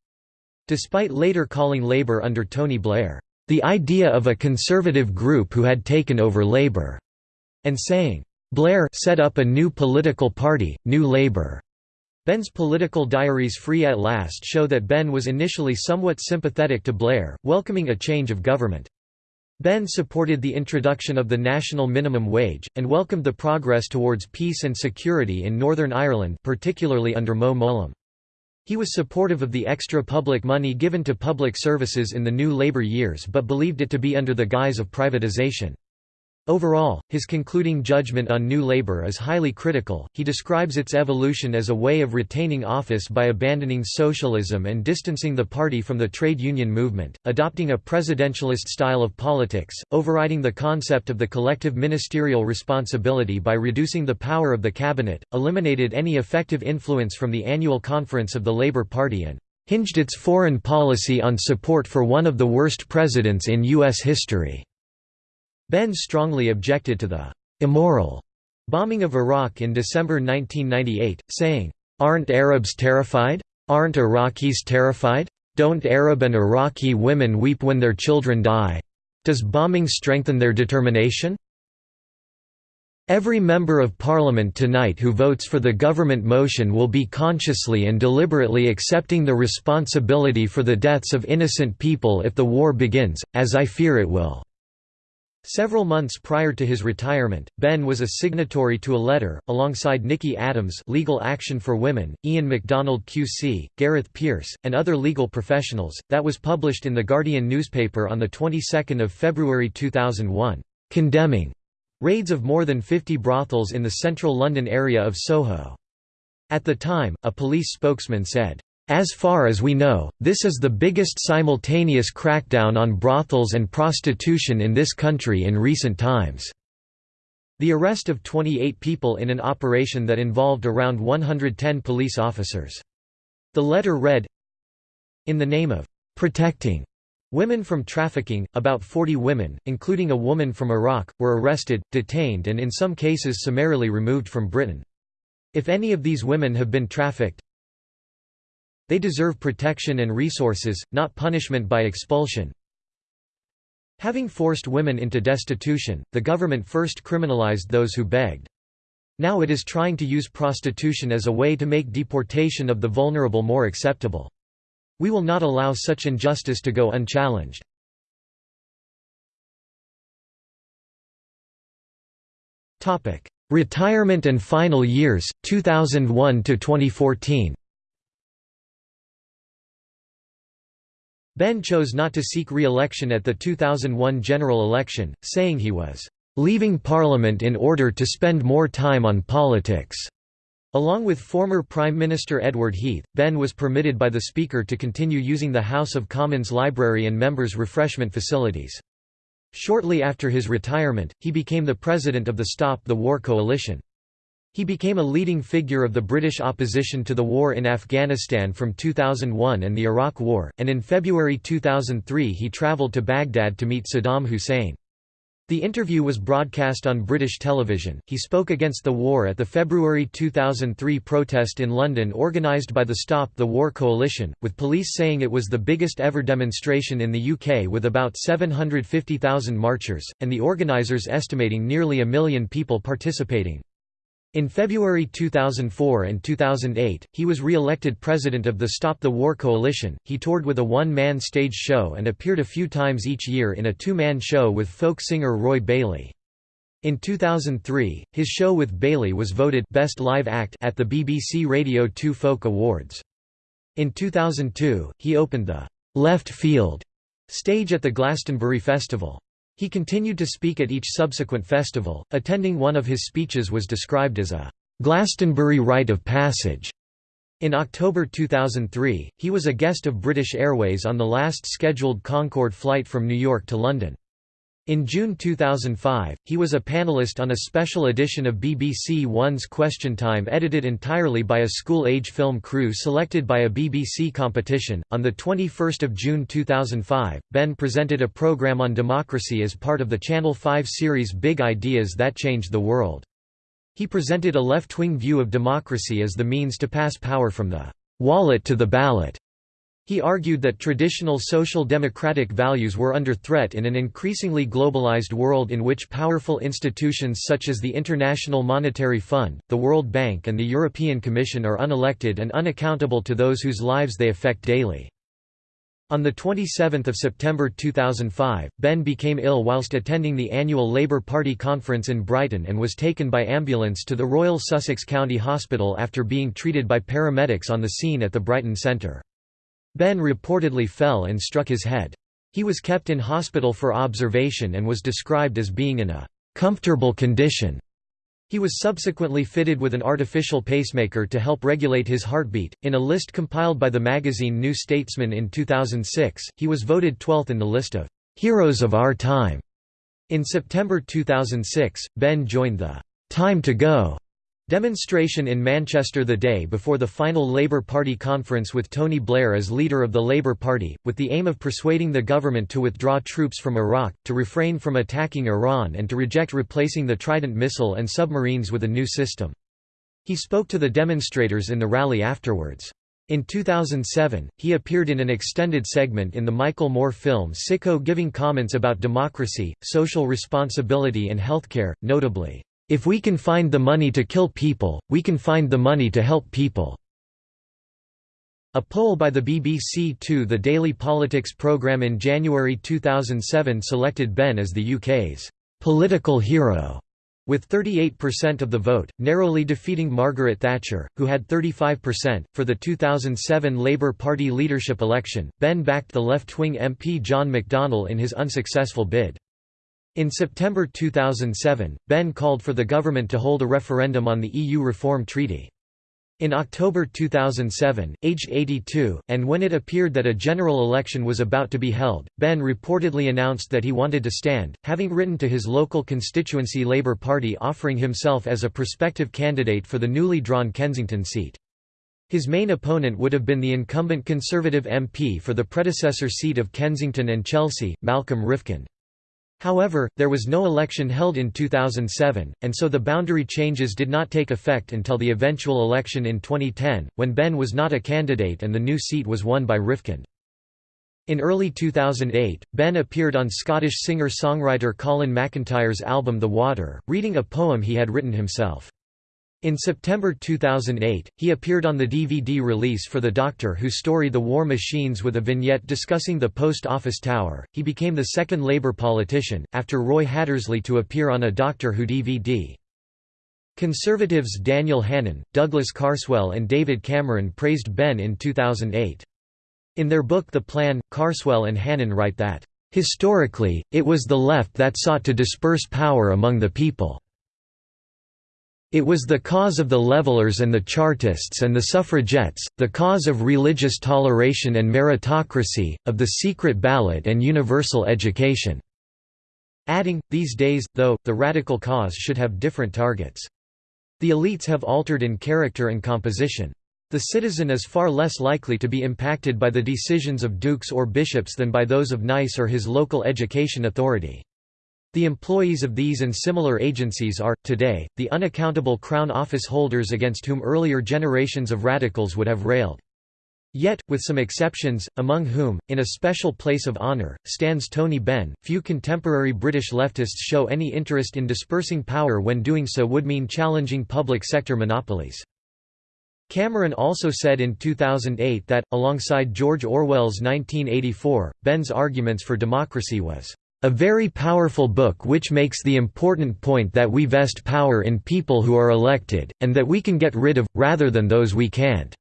Speaker 1: Despite later calling Labour under Tony Blair, "...the idea of a conservative group who had taken over Labour," and saying, "...Blair set up a new political party, New Labour." Benn's political diaries Free at Last show that Benn was initially somewhat sympathetic to Blair, welcoming a change of government. Benn supported the introduction of the national minimum wage, and welcomed the progress towards peace and security in Northern Ireland particularly under Mo Mowlam. He was supportive of the extra public money given to public services in the new Labour years but believed it to be under the guise of privatisation. Overall, his concluding judgment on New Labour is highly critical. He describes its evolution as a way of retaining office by abandoning socialism and distancing the party from the trade union movement, adopting a presidentialist style of politics, overriding the concept of the collective ministerial responsibility by reducing the power of the cabinet, eliminated any effective influence from the annual conference of the Labour Party and hinged its foreign policy on support for one of the worst presidents in U.S. history. Benn strongly objected to the «immoral» bombing of Iraq in December 1998, saying, "'Aren't Arabs terrified? Aren't Iraqis terrified? Don't Arab and Iraqi women weep when their children die? Does bombing strengthen their determination?' Every member of parliament tonight who votes for the government motion will be consciously and deliberately accepting the responsibility for the deaths of innocent people if the war begins, as I fear it will." Several months prior to his retirement, Benn was a signatory to a letter, alongside Nicky Adams Legal Action for Women, Ian MacDonald QC, Gareth Peirce, and other legal professionals, that was published in The Guardian newspaper on the 22nd of February 2001, condemning raids of more than 50 brothels in the central London area of Soho. At the time, a police spokesman said, as far as we know, this is the biggest simultaneous crackdown on brothels and prostitution in this country in recent times. The arrest of 28 people in an operation that involved around 110 police officers. The letter read, In the name of protecting women from trafficking, about 40 women, including a woman from Iraq, were arrested, detained and in some cases summarily removed from Britain. If any of these women have been trafficked, they deserve protection and resources, not punishment by expulsion. Having forced women into destitution, the government first criminalized those who begged. Now it is trying to use prostitution as a way to make deportation of the vulnerable more acceptable. We will not allow such injustice to go unchallenged. Retirement and final years, 2001 to 2014. Benn chose not to seek re-election at the 2001 general election, saying he was "...leaving Parliament in order to spend more time on politics." Along with former Prime Minister Edward Heath, Benn was permitted by the Speaker to continue using the House of Commons library and members' refreshment facilities. Shortly after his retirement, he became the president of the Stop the War Coalition. He became a leading figure of the British opposition to the war in Afghanistan from 2001 and the Iraq War, and in February 2003 he travelled to Baghdad to meet Saddam Hussein. The interview was broadcast on British television. He spoke against the war at the February 2003 protest in London organised by the Stop the War Coalition, with police saying it was the biggest ever demonstration in the UK with about 750,000 marchers, and the organisers estimating nearly a million people participating. In February 2004 and 2008, he was re-elected president of the Stop the War Coalition. He toured with a one-man stage show and appeared a few times each year in a two-man show with folk singer Roy Bailey. In 2003, his show with Bailey was voted Best Live Act at the BBC Radio 2 Folk Awards. In 2002, he opened the Left Field stage at the Glastonbury Festival. He continued to speak at each subsequent festival. Attending one of his speeches was described as a Glastonbury rite of passage. In October 2003, he was a guest of British Airways on the last scheduled Concorde flight from New York to London. In June 2005, he was a panelist on a special edition of BBC One's Question Time edited entirely by a school-age film crew selected by a BBC competition. On the 21st of June 2005, Benn presented a program on democracy as part of the Channel 5 series Big Ideas That Changed the World. He presented a left-wing view of democracy as the means to pass power from the wallet to the ballot. He argued that traditional social democratic values were under threat in an increasingly globalized world in which powerful institutions such as the International Monetary Fund, the World Bank and the European Commission are unelected and unaccountable to those whose lives they affect daily. On 27 September 2005, Benn became ill whilst attending the annual Labour Party conference in Brighton and was taken by ambulance to the Royal Sussex County Hospital after being treated by paramedics on the scene at the Brighton Centre. Benn reportedly fell and struck his head. He was kept in hospital for observation and was described as being in a comfortable condition. He was subsequently fitted with an artificial pacemaker to help regulate his heartbeat. In a list compiled by the magazine New Statesman in 2006, he was voted 12th in the list of heroes of our time. In September 2006, Benn joined the Time to Go Demonstration in Manchester the day before the final Labour Party conference with Tony Blair as leader of the Labour Party, with the aim of persuading the government to withdraw troops from Iraq, to refrain from attacking Iran and to reject replacing the Trident missile and submarines with a new system. He spoke to the demonstrators in the rally afterwards. In 2007, he appeared in an extended segment in the Michael Moore film Sicko giving comments about democracy, social responsibility and healthcare, notably, if we can find the money to kill people, we can find the money to help people." A poll by the BBC Two The Daily Politics programme in January 2007 selected Benn as the UK's «political hero» with 38% of the vote, narrowly defeating Margaret Thatcher, who had 35%. For the 2007 Labour Party leadership election, Benn backed the left wing MP John McDonnell in his unsuccessful bid. In September 2007, Benn called for the government to hold a referendum on the EU Reform Treaty. In October 2007, aged 82, and when it appeared that a general election was about to be held, Benn reportedly announced that he wanted to stand, having written to his local constituency Labour Party offering himself as a prospective candidate for the newly drawn Kensington seat. His main opponent would have been the incumbent Conservative MP for the predecessor seat of Kensington and Chelsea, Malcolm Rifkind. However, there was no election held in 2007, and so the boundary changes did not take effect until the eventual election in 2010, when Benn was not a candidate and the new seat was won by Rifkind. In early 2008, Benn appeared on Scottish singer-songwriter Colin McIntyre's album The Water, reading a poem he had written himself. In September 2008, he appeared on the DVD release for the Doctor Who story The War Machines with a vignette discussing the Post Office Tower. He became the second Labour politician, after Roy Hattersley, to appear on a Doctor Who DVD. Conservatives Daniel Hannan, Douglas Carswell, and David Cameron praised Benn in 2008. In their book The Plan, Carswell and Hannan write that, Historically, it was the left that sought to disperse power among the people. It was the cause of the Levelers and the Chartists and the Suffragettes, the cause of religious toleration and meritocracy, of the secret ballot and universal education." Adding, these days, though, the radical cause should have different targets. The elites have altered in character and composition. The citizen is far less likely to be impacted by the decisions of dukes or bishops than by those of NICE or his local education authority. The employees of these and similar agencies are, today, the unaccountable Crown Office holders against whom earlier generations of radicals would have railed. Yet, with some exceptions, among whom, in a special place of honour, stands Tony Benn, few contemporary British leftists show any interest in dispersing power when doing so would mean challenging public sector monopolies. Cameron also said in 2008 that, alongside George Orwell's 1984, Benn's arguments for democracy was a very powerful book which makes the important point that we vest power in people who are elected, and that we can get rid of, rather than those we can't."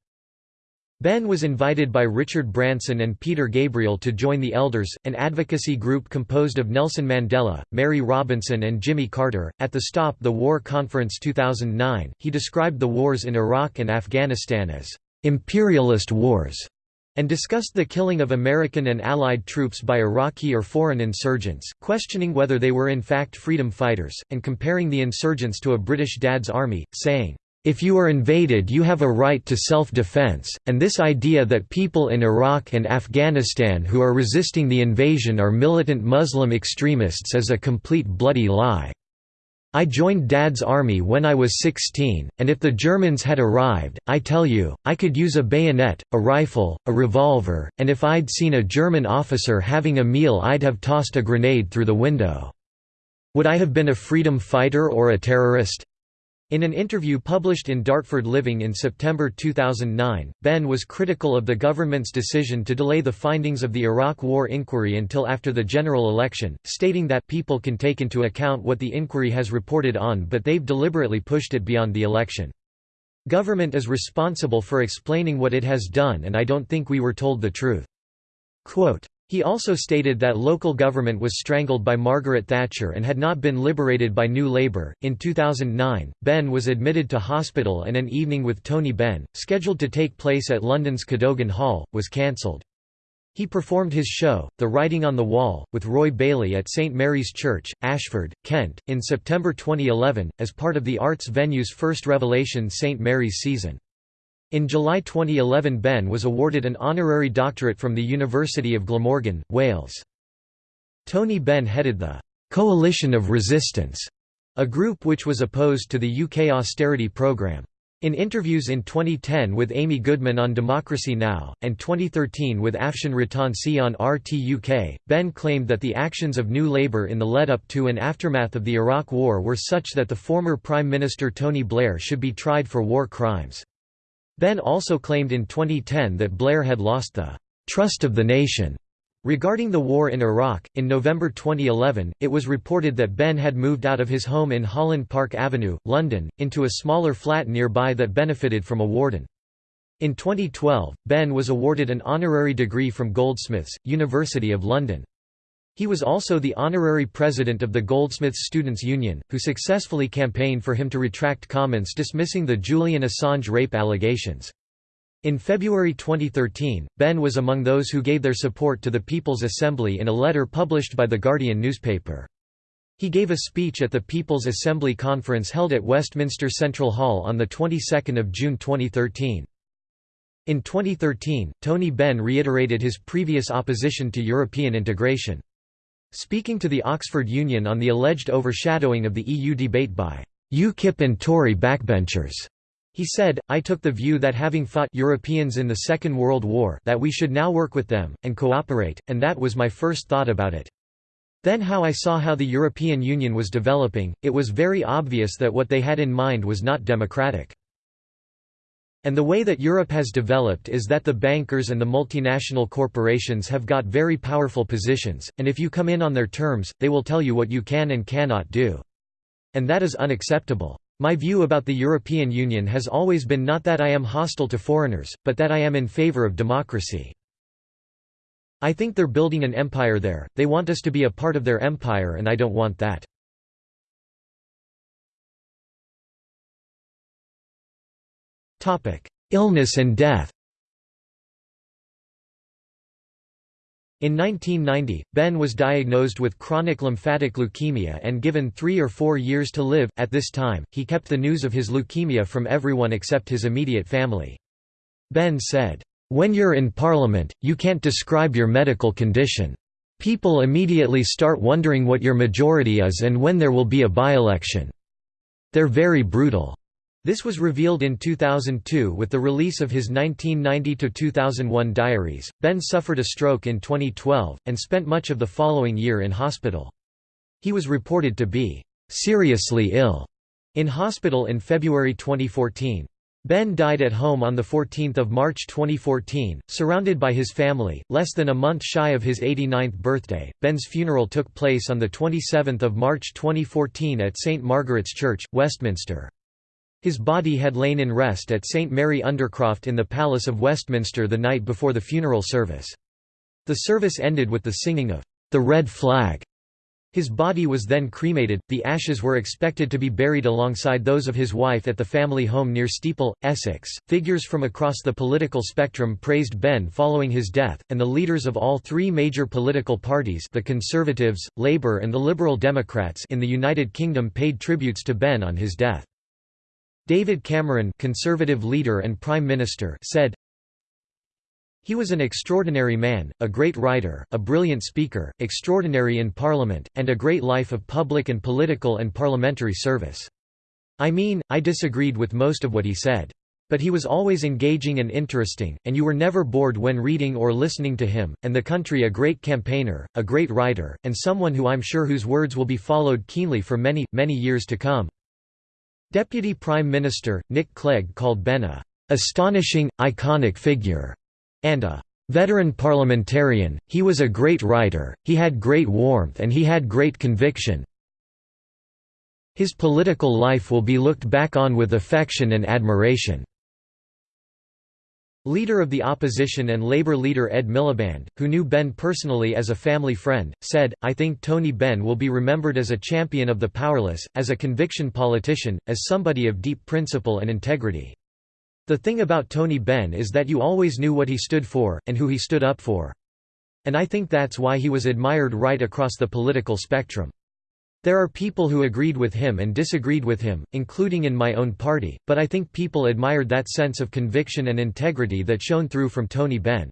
Speaker 1: Benn was invited by Richard Branson and Peter Gabriel to join the Elders, an advocacy group composed of Nelson Mandela, Mary Robinson and Jimmy Carter. At the Stop the War Conference 2009, he described the wars in Iraq and Afghanistan as imperialist wars and discussed the killing of American and Allied troops by Iraqi or foreign insurgents, questioning whether they were in fact freedom fighters, and comparing the insurgents to a British Dad's army, saying, if you are invaded you have a right to self-defense, and this idea that people in Iraq and Afghanistan who are resisting the invasion are militant Muslim extremists is a complete bloody lie. I joined Dad's army when I was 16, and if the Germans had arrived, I tell you, I could use a bayonet, a rifle, a revolver, and if I'd seen a German officer having a meal I'd have tossed a grenade through the window. Would I have been a freedom fighter or a terrorist? In an interview published in Dartford Living in September 2009, Benn was critical of the government's decision to delay the findings of the Iraq War inquiry until after the general election, stating that people can take into account what the inquiry has reported on but they've deliberately pushed it beyond the election. Government is responsible for explaining what it has done and I don't think we were told the truth. Quote, he also stated that local government was strangled by Margaret Thatcher and had not been liberated by New Labour. In 2009, Benn was admitted to hospital and an evening with Tony Benn, scheduled to take place at London's Cadogan Hall, was cancelled. He performed his show, The Writing on the Wall, with Roy Bailey at St Mary's Church, Ashford, Kent, in September 2011, as part of the arts venue's first Revelation St Mary's season. In July 2011 Benn was awarded an honorary doctorate from the University of Glamorgan, Wales. Tony Benn headed the «Coalition of Resistance», a group which was opposed to the UK austerity programme. In interviews in 2010 with Amy Goodman on Democracy Now! and 2013 with Afshan Rattansi on RT UK, Benn claimed that the actions of New Labour in the lead-up to and aftermath of the Iraq War were such that the former Prime Minister Tony Blair should be tried for war crimes. Benn also claimed in 2010 that Blair had lost the trust of the nation. Regarding the war in Iraq, in November 2011, it was reported that Benn had moved out of his home in Holland Park Avenue, London, into a smaller flat nearby that benefited from a warden. In 2012, Benn was awarded an honorary degree from Goldsmiths, University of London. He was also the honorary president of the Goldsmiths Students' Union, who successfully campaigned for him to retract comments dismissing the Julian Assange rape allegations. In February 2013, Benn was among those who gave their support to the People's Assembly in a letter published by The Guardian newspaper. He gave a speech at the People's Assembly conference held at Westminster Central Hall on the 22nd of June 2013. In 2013, Tony Benn reiterated his previous opposition to European integration. Speaking to the Oxford Union on the alleged overshadowing of the EU debate by UKIP and Tory backbenchers, he said, I took the view that having fought Europeans in the Second World War that we should now work with them, and cooperate, and that was my first thought about it. Then how I saw how the European Union was developing, it was very obvious that what they had in mind was not democratic. And the way that Europe has developed is that the bankers and the multinational corporations have got very powerful positions, and if you come in on their terms, they will tell you what you can and cannot do. And that is unacceptable. My view about the European Union has always been not that I am hostile to foreigners, but that I am in favor of democracy. I think they're building an empire there, they want us to be a part of their empire and I don't want that. Illness and death In 1990, Benn was diagnosed with chronic lymphatic leukemia and given three or four years to live. At this time, he kept the news of his leukemia from everyone except his immediate family. Benn said, When you're in Parliament, you can't describe your medical condition. People immediately start wondering what your majority is and when there will be a by-election. They're very brutal." This was revealed in 2002 with the release of his 1990–2001 diaries. Benn suffered a stroke in 2012, and spent much of the following year in hospital. He was reported to be «seriously ill» in hospital in February 2014. Benn died at home on 14 March 2014, surrounded by his family, less than a month shy of his 89th birthday. Benn's funeral took place on 27 March 2014 at St Margaret's Church, Westminster. His body had lain in rest at St Mary Undercroft in the Palace of Westminster the night before the funeral service. The service ended with the singing of the Red Flag. His body was then cremated, the ashes were expected to be buried alongside those of his wife at the family home near Steeple, Essex. Figures from across the political spectrum praised Benn following his death, and the leaders of all three major political parties the Conservatives, Labour and the Liberal Democrats in the United Kingdom paid tributes to Benn on his death. David Cameron Conservative leader and Prime Minister said, he was an extraordinary man, a great writer, a brilliant speaker, extraordinary in Parliament, and a great life of public and political and parliamentary service. I mean, I disagreed with most of what he said. But he was always engaging and interesting, and you were never bored when reading or listening to him, and the country a great campaigner, a great writer, and someone who I'm sure whose words will be followed keenly for many, many years to come. Deputy Prime Minister, Nick Clegg called Benn a astonishing, iconic figure, and a veteran parliamentarian, he was a great writer, he had great warmth and he had great conviction. His political life will be looked back on with affection and admiration. Leader of the opposition and Labour leader Ed Miliband, who knew Benn personally as a family friend, said, I think Tony Benn will be remembered as a champion of the powerless, as a conviction politician, as somebody of deep principle and integrity. The thing about Tony Benn is that you always knew what he stood for, and who he stood up for. And I think that's why he was admired right across the political spectrum. There are people who agreed with him and disagreed with him, including in my own party, but I think people admired that sense of conviction and integrity that shone through from Tony Benn.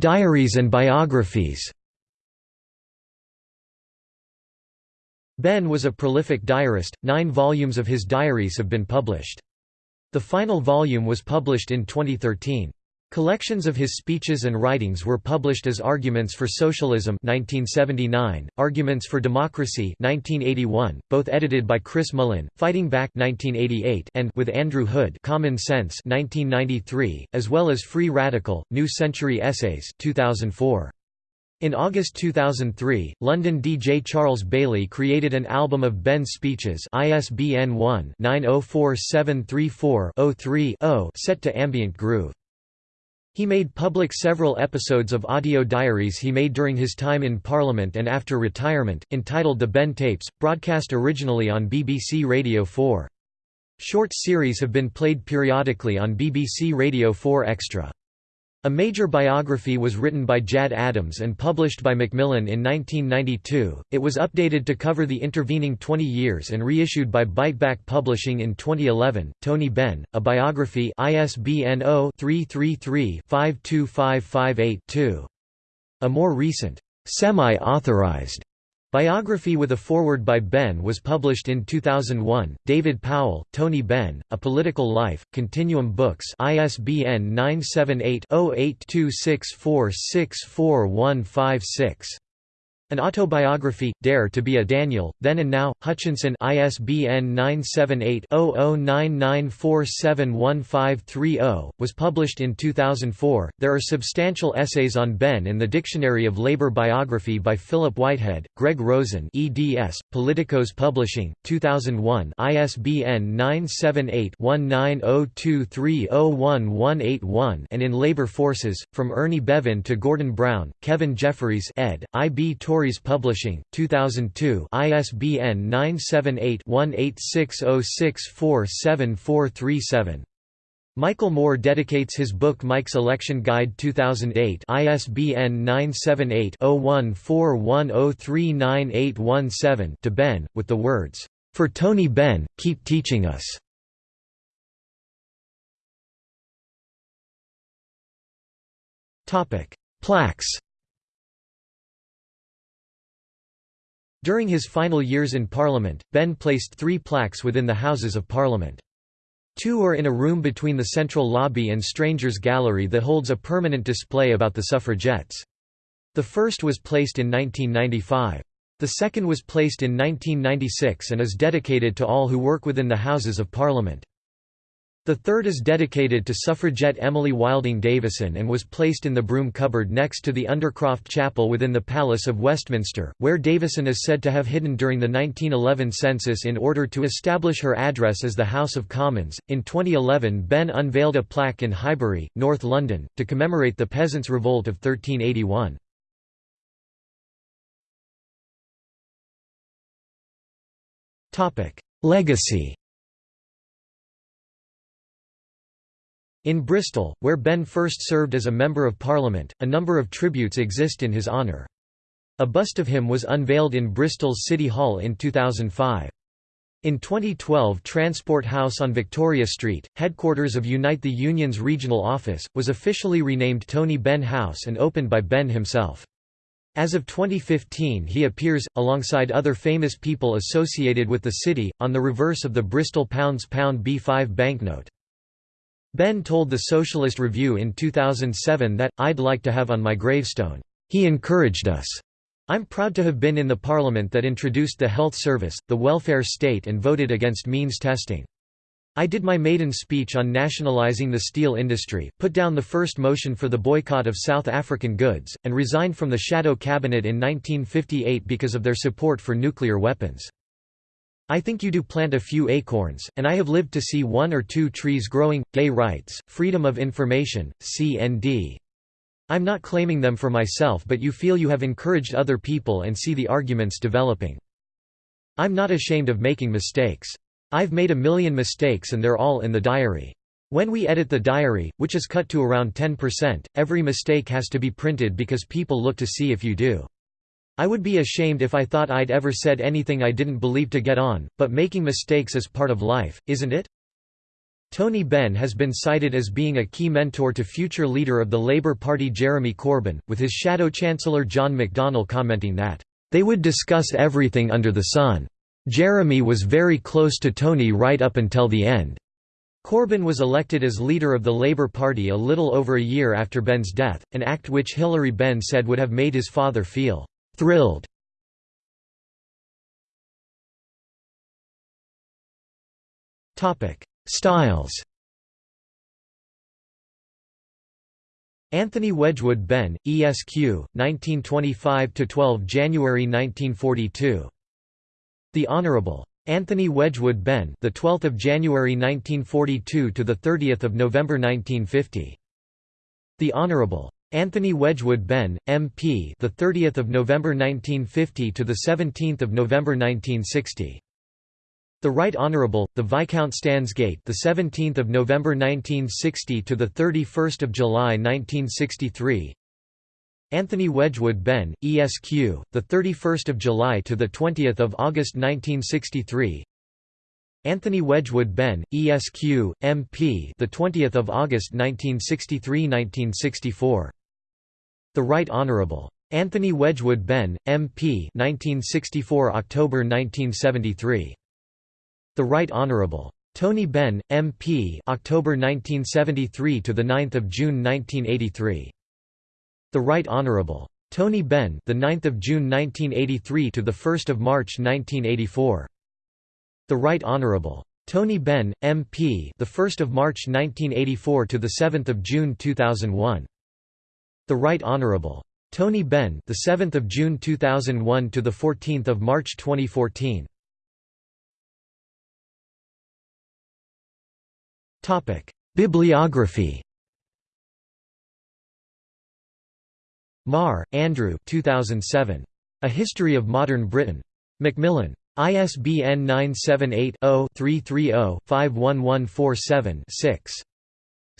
Speaker 1: Diaries and biographies Benn was a prolific diarist, nine volumes of his diaries have been published. The final volume was published in 2013. Collections of his speeches and writings were published as Arguments for Socialism 1979, Arguments for Democracy 1981, both edited by Chris Mullin, Fighting Back 1988 and with Andrew Hood Common Sense 1993, as well as Free Radical, New Century Essays 2004. In August 2003, London DJ Charles Bailey created an album of Benn's speeches ISBN 1-904734-03-0 set to ambient groove. He made public several episodes of audio diaries he made during his time in Parliament and after retirement, entitled The Benn Tapes, broadcast originally on BBC Radio 4. Short series have been played periodically on BBC Radio 4 Extra. A major biography was written by Jad Adams and published by Macmillan in 1992. It was updated to cover the intervening 20 years and reissued by Biteback Publishing in 2011. Tony Benn, a biography ISBN 0-333-52558-2. A more recent, semi-authorized Biography with a foreword by Benn was published in 2001. David Powell, Tony Benn, A Political Life, Continuum Books, ISBN 978-0826464156. An autobiography, Dare to be a Daniel, Then and Now, Hutchinson ISBN 978-0099471530, was published in 2004. There are substantial essays on Benn in the Dictionary of Labor Biography by Philip Whitehead, Greg Rosen eds, Politicos Publishing, 2001 ISBN 978-1902301181 and in Labor Forces, From Ernie Bevin to Gordon Brown, Kevin Jefferys ed., I. B. Tauris Publishing, 2002 ISBN 978-1860647437. Michael Moore dedicates his book Mike's Election Guide 2008 ISBN 978-0141039817 to Benn, with the words, "'For Tony Benn, keep teaching us' Plaques During his final years in Parliament, Benn placed three plaques within the Houses of Parliament. Two are in a room between the central lobby and Strangers Gallery that holds a permanent display about the suffragettes. The first was placed in 1995. The second was placed in 1996 and is dedicated to all who work within the Houses of Parliament. The third is dedicated to suffragette Emily Wilding Davison and was placed in the broom cupboard next to the Undercroft Chapel within the Palace of Westminster, where Davison is said to have hidden during the 1911 census in order to establish her address as the House of Commons. In 2011, Benn unveiled a plaque in Highbury, North London, to commemorate the Peasants' Revolt of 1381. Legacy In Bristol, where Benn first served as a Member of Parliament, a number of tributes exist in his honour. A bust of him was unveiled in Bristol's City Hall in 2005. In 2012 Transport House on Victoria Street, headquarters of Unite the Union's regional office, was officially renamed Tony Benn House and opened by Benn himself. As of 2015 he appears, alongside other famous people associated with the city, on the reverse of the Bristol Pounds Pound B5 banknote. Benn told the Socialist Review in 2007 that, I'd like to have on my gravestone, "...he encouraged us." I'm proud to have been in the parliament that introduced the health service, the welfare state and voted against means testing. I did my maiden speech on nationalising the steel industry, put down the first motion for the boycott of South African goods, and resigned from the Shadow Cabinet in 1958 because of their support for nuclear weapons. I think you do plant a few acorns, and I have lived to see one or two trees growing. Gay rights, freedom of information, CND. I'm not claiming them for myself but you feel you have encouraged other people and see the arguments developing. I'm not ashamed of making mistakes. I've made a million mistakes and they're all in the diary. When we edit the diary, which is cut to around 10%, every mistake has to be printed because people look to see if you do. I would be ashamed if I thought I'd ever said anything I didn't believe to get on, but making mistakes is part of life, isn't it? Tony Benn has been cited as being a key mentor to future leader of the Labour Party Jeremy Corbyn, with his shadow chancellor John McDonnell commenting that, "...they would discuss everything under the sun. Jeremy was very close to Tony right up until the end." Corbyn was elected as leader of the Labour Party a little over a year after Benn's death, an act which Hilary Benn said would have made his father feel Thrilled Topic Styles Anthony Wedgwood Benn, ESQ, 1925–12 January 1942. The Honourable. Anthony Wedgwood Benn, the 12th of January 1942 to the 30th of November 1950. The Honourable. Anthony Wedgwood Benn, MP, the 30th of November 1950 to the 17th of November 1960. The Right Honourable, the Viscount Stansgate, the 17th of November 1960 to the 31st of July 1963. Anthony Wedgwood Benn, ESQ, the 31st of July to the 20th of August 1963. Anthony Wedgwood Benn, ESQ, MP, the 20th of August 1963-1964. The Right Honourable. Anthony Wedgwood Benn, MP 1964 October 1973. The Right Honourable. Tony Benn, MP October 1973 to the 9th of June 1983. The Right Honourable. Tony Benn, the 9th of June 1983 to the 1st of March 1984. The Right Honourable. Tony Benn, MP the 1st of March 1984 to the 7th of June 2001. The Right Honourable. Tony Benn, the 7th of June 2001 to the 14th of March 2014. Topic: Bibliography. Marr, Andrew 2007. A History of Modern Britain. Macmillan. ISBN 978 0 330 51147 6.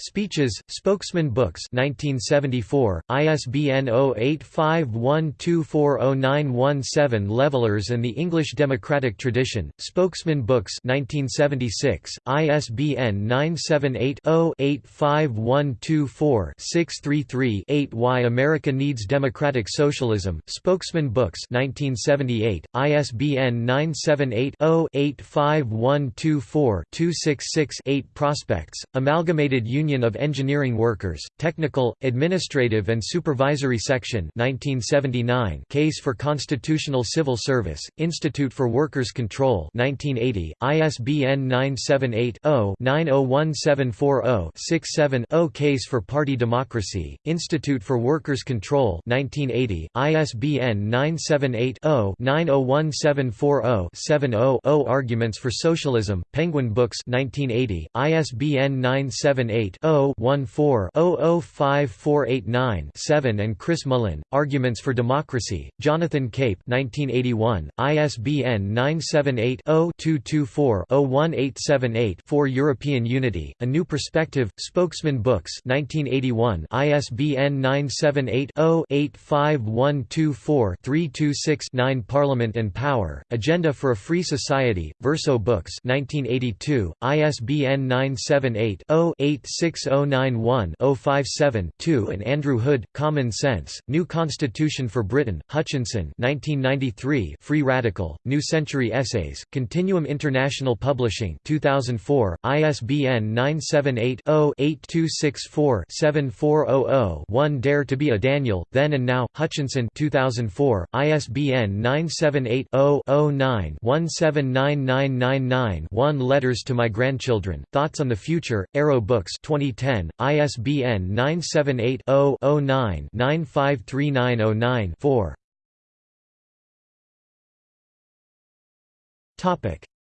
Speaker 1: Speeches, Spokesman Books 1974, ISBN 0851240917 Levelers and the English Democratic Tradition, Spokesman Books 1976, ISBN 978-0-85124-633-8 Why America Needs Democratic Socialism, Spokesman Books 1978, ISBN 978 0 85124 266-8 Prospects, Amalgamated Union Union of Engineering Workers, Technical, Administrative and Supervisory Section 1979 Case for Constitutional Civil Service, Institute for Workers' Control 1980, ISBN 978-0-901740-67-0 Case for Party Democracy, Institute for Workers' Control 1980, ISBN 978-0-901740-70-0 Arguments for Socialism, Penguin Books 1980, ISBN 978 0-14-005489-7 and Chris Mullin, Arguments for Democracy, Jonathan Cape 1981, ISBN 978-0-224-01878-4 European Unity, A New Perspective, Spokesman Books 1981, ISBN 978-0-85124-326-9 Parliament and Power, Agenda for a Free Society, Verso Books 1982, ISBN 978 0 86 6091-057-2 and Andrew Hood, Common Sense, New Constitution for Britain, Hutchinson 1993 Free Radical, New Century Essays, Continuum International Publishing 2004, ISBN 978-0-8264-7400-1 Dare to be a Daniel, Then and Now, Hutchinson 2004, ISBN 978-0-09-179999-1 Letters to My Grandchildren, Thoughts on the Future, Arrow Books 2010, ISBN 978-0-09-953909-4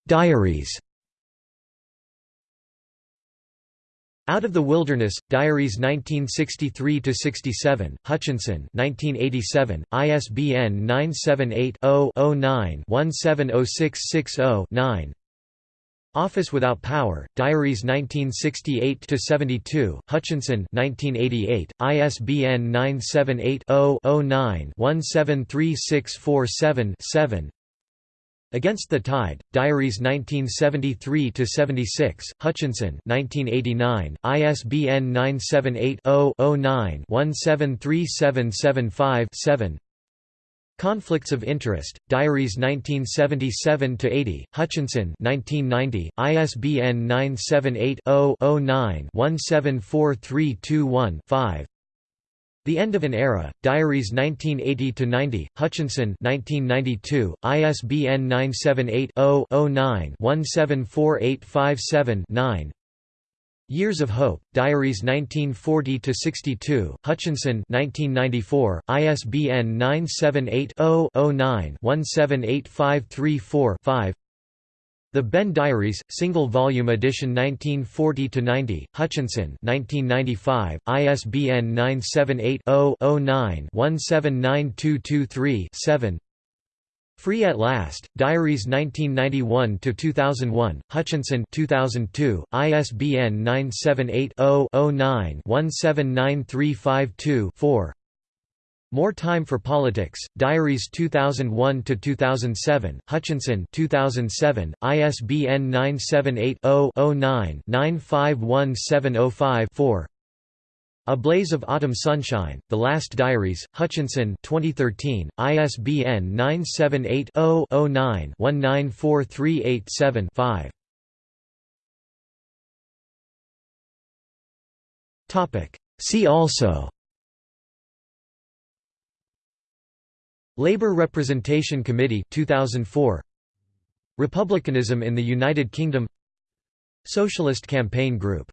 Speaker 1: Diaries. Out of the Wilderness, Diaries 1963–67, Hutchinson 1987, ISBN 978-0-09-170660-9 Office Without Power, Diaries 1968–72, Hutchinson 1988, ISBN 978-0-09-173647-7 Against the Tide, Diaries 1973–76, Hutchinson 1989, ISBN 978 0 9 173775 Conflicts of Interest, Diaries 1977–80, Hutchinson 1990, ISBN 978-0-09-174321-5 The End of an Era, Diaries 1980–90, Hutchinson 1992, ISBN 978 0 9 174857 9 Years of Hope, Diaries 1940–62, Hutchinson 1994, ISBN 978-0-09-178534-5 The Benn Diaries, Single Volume Edition 1940–90, Hutchinson 1995, ISBN 978 0 9 179223 7 Free at Last, Diaries 1991–2001, Hutchinson 2002, ISBN 978-0-09-179352-4 More Time for Politics, Diaries 2001–2007, Hutchinson 2007, ISBN 978-0-09-951705-4 a Blaze of Autumn Sunshine, The Last Diaries, Hutchinson 2013, ISBN 978-0-09-194387-5 See also. Labour Representation Committee 2004 Republicanism in the United Kingdom. Socialist Campaign Group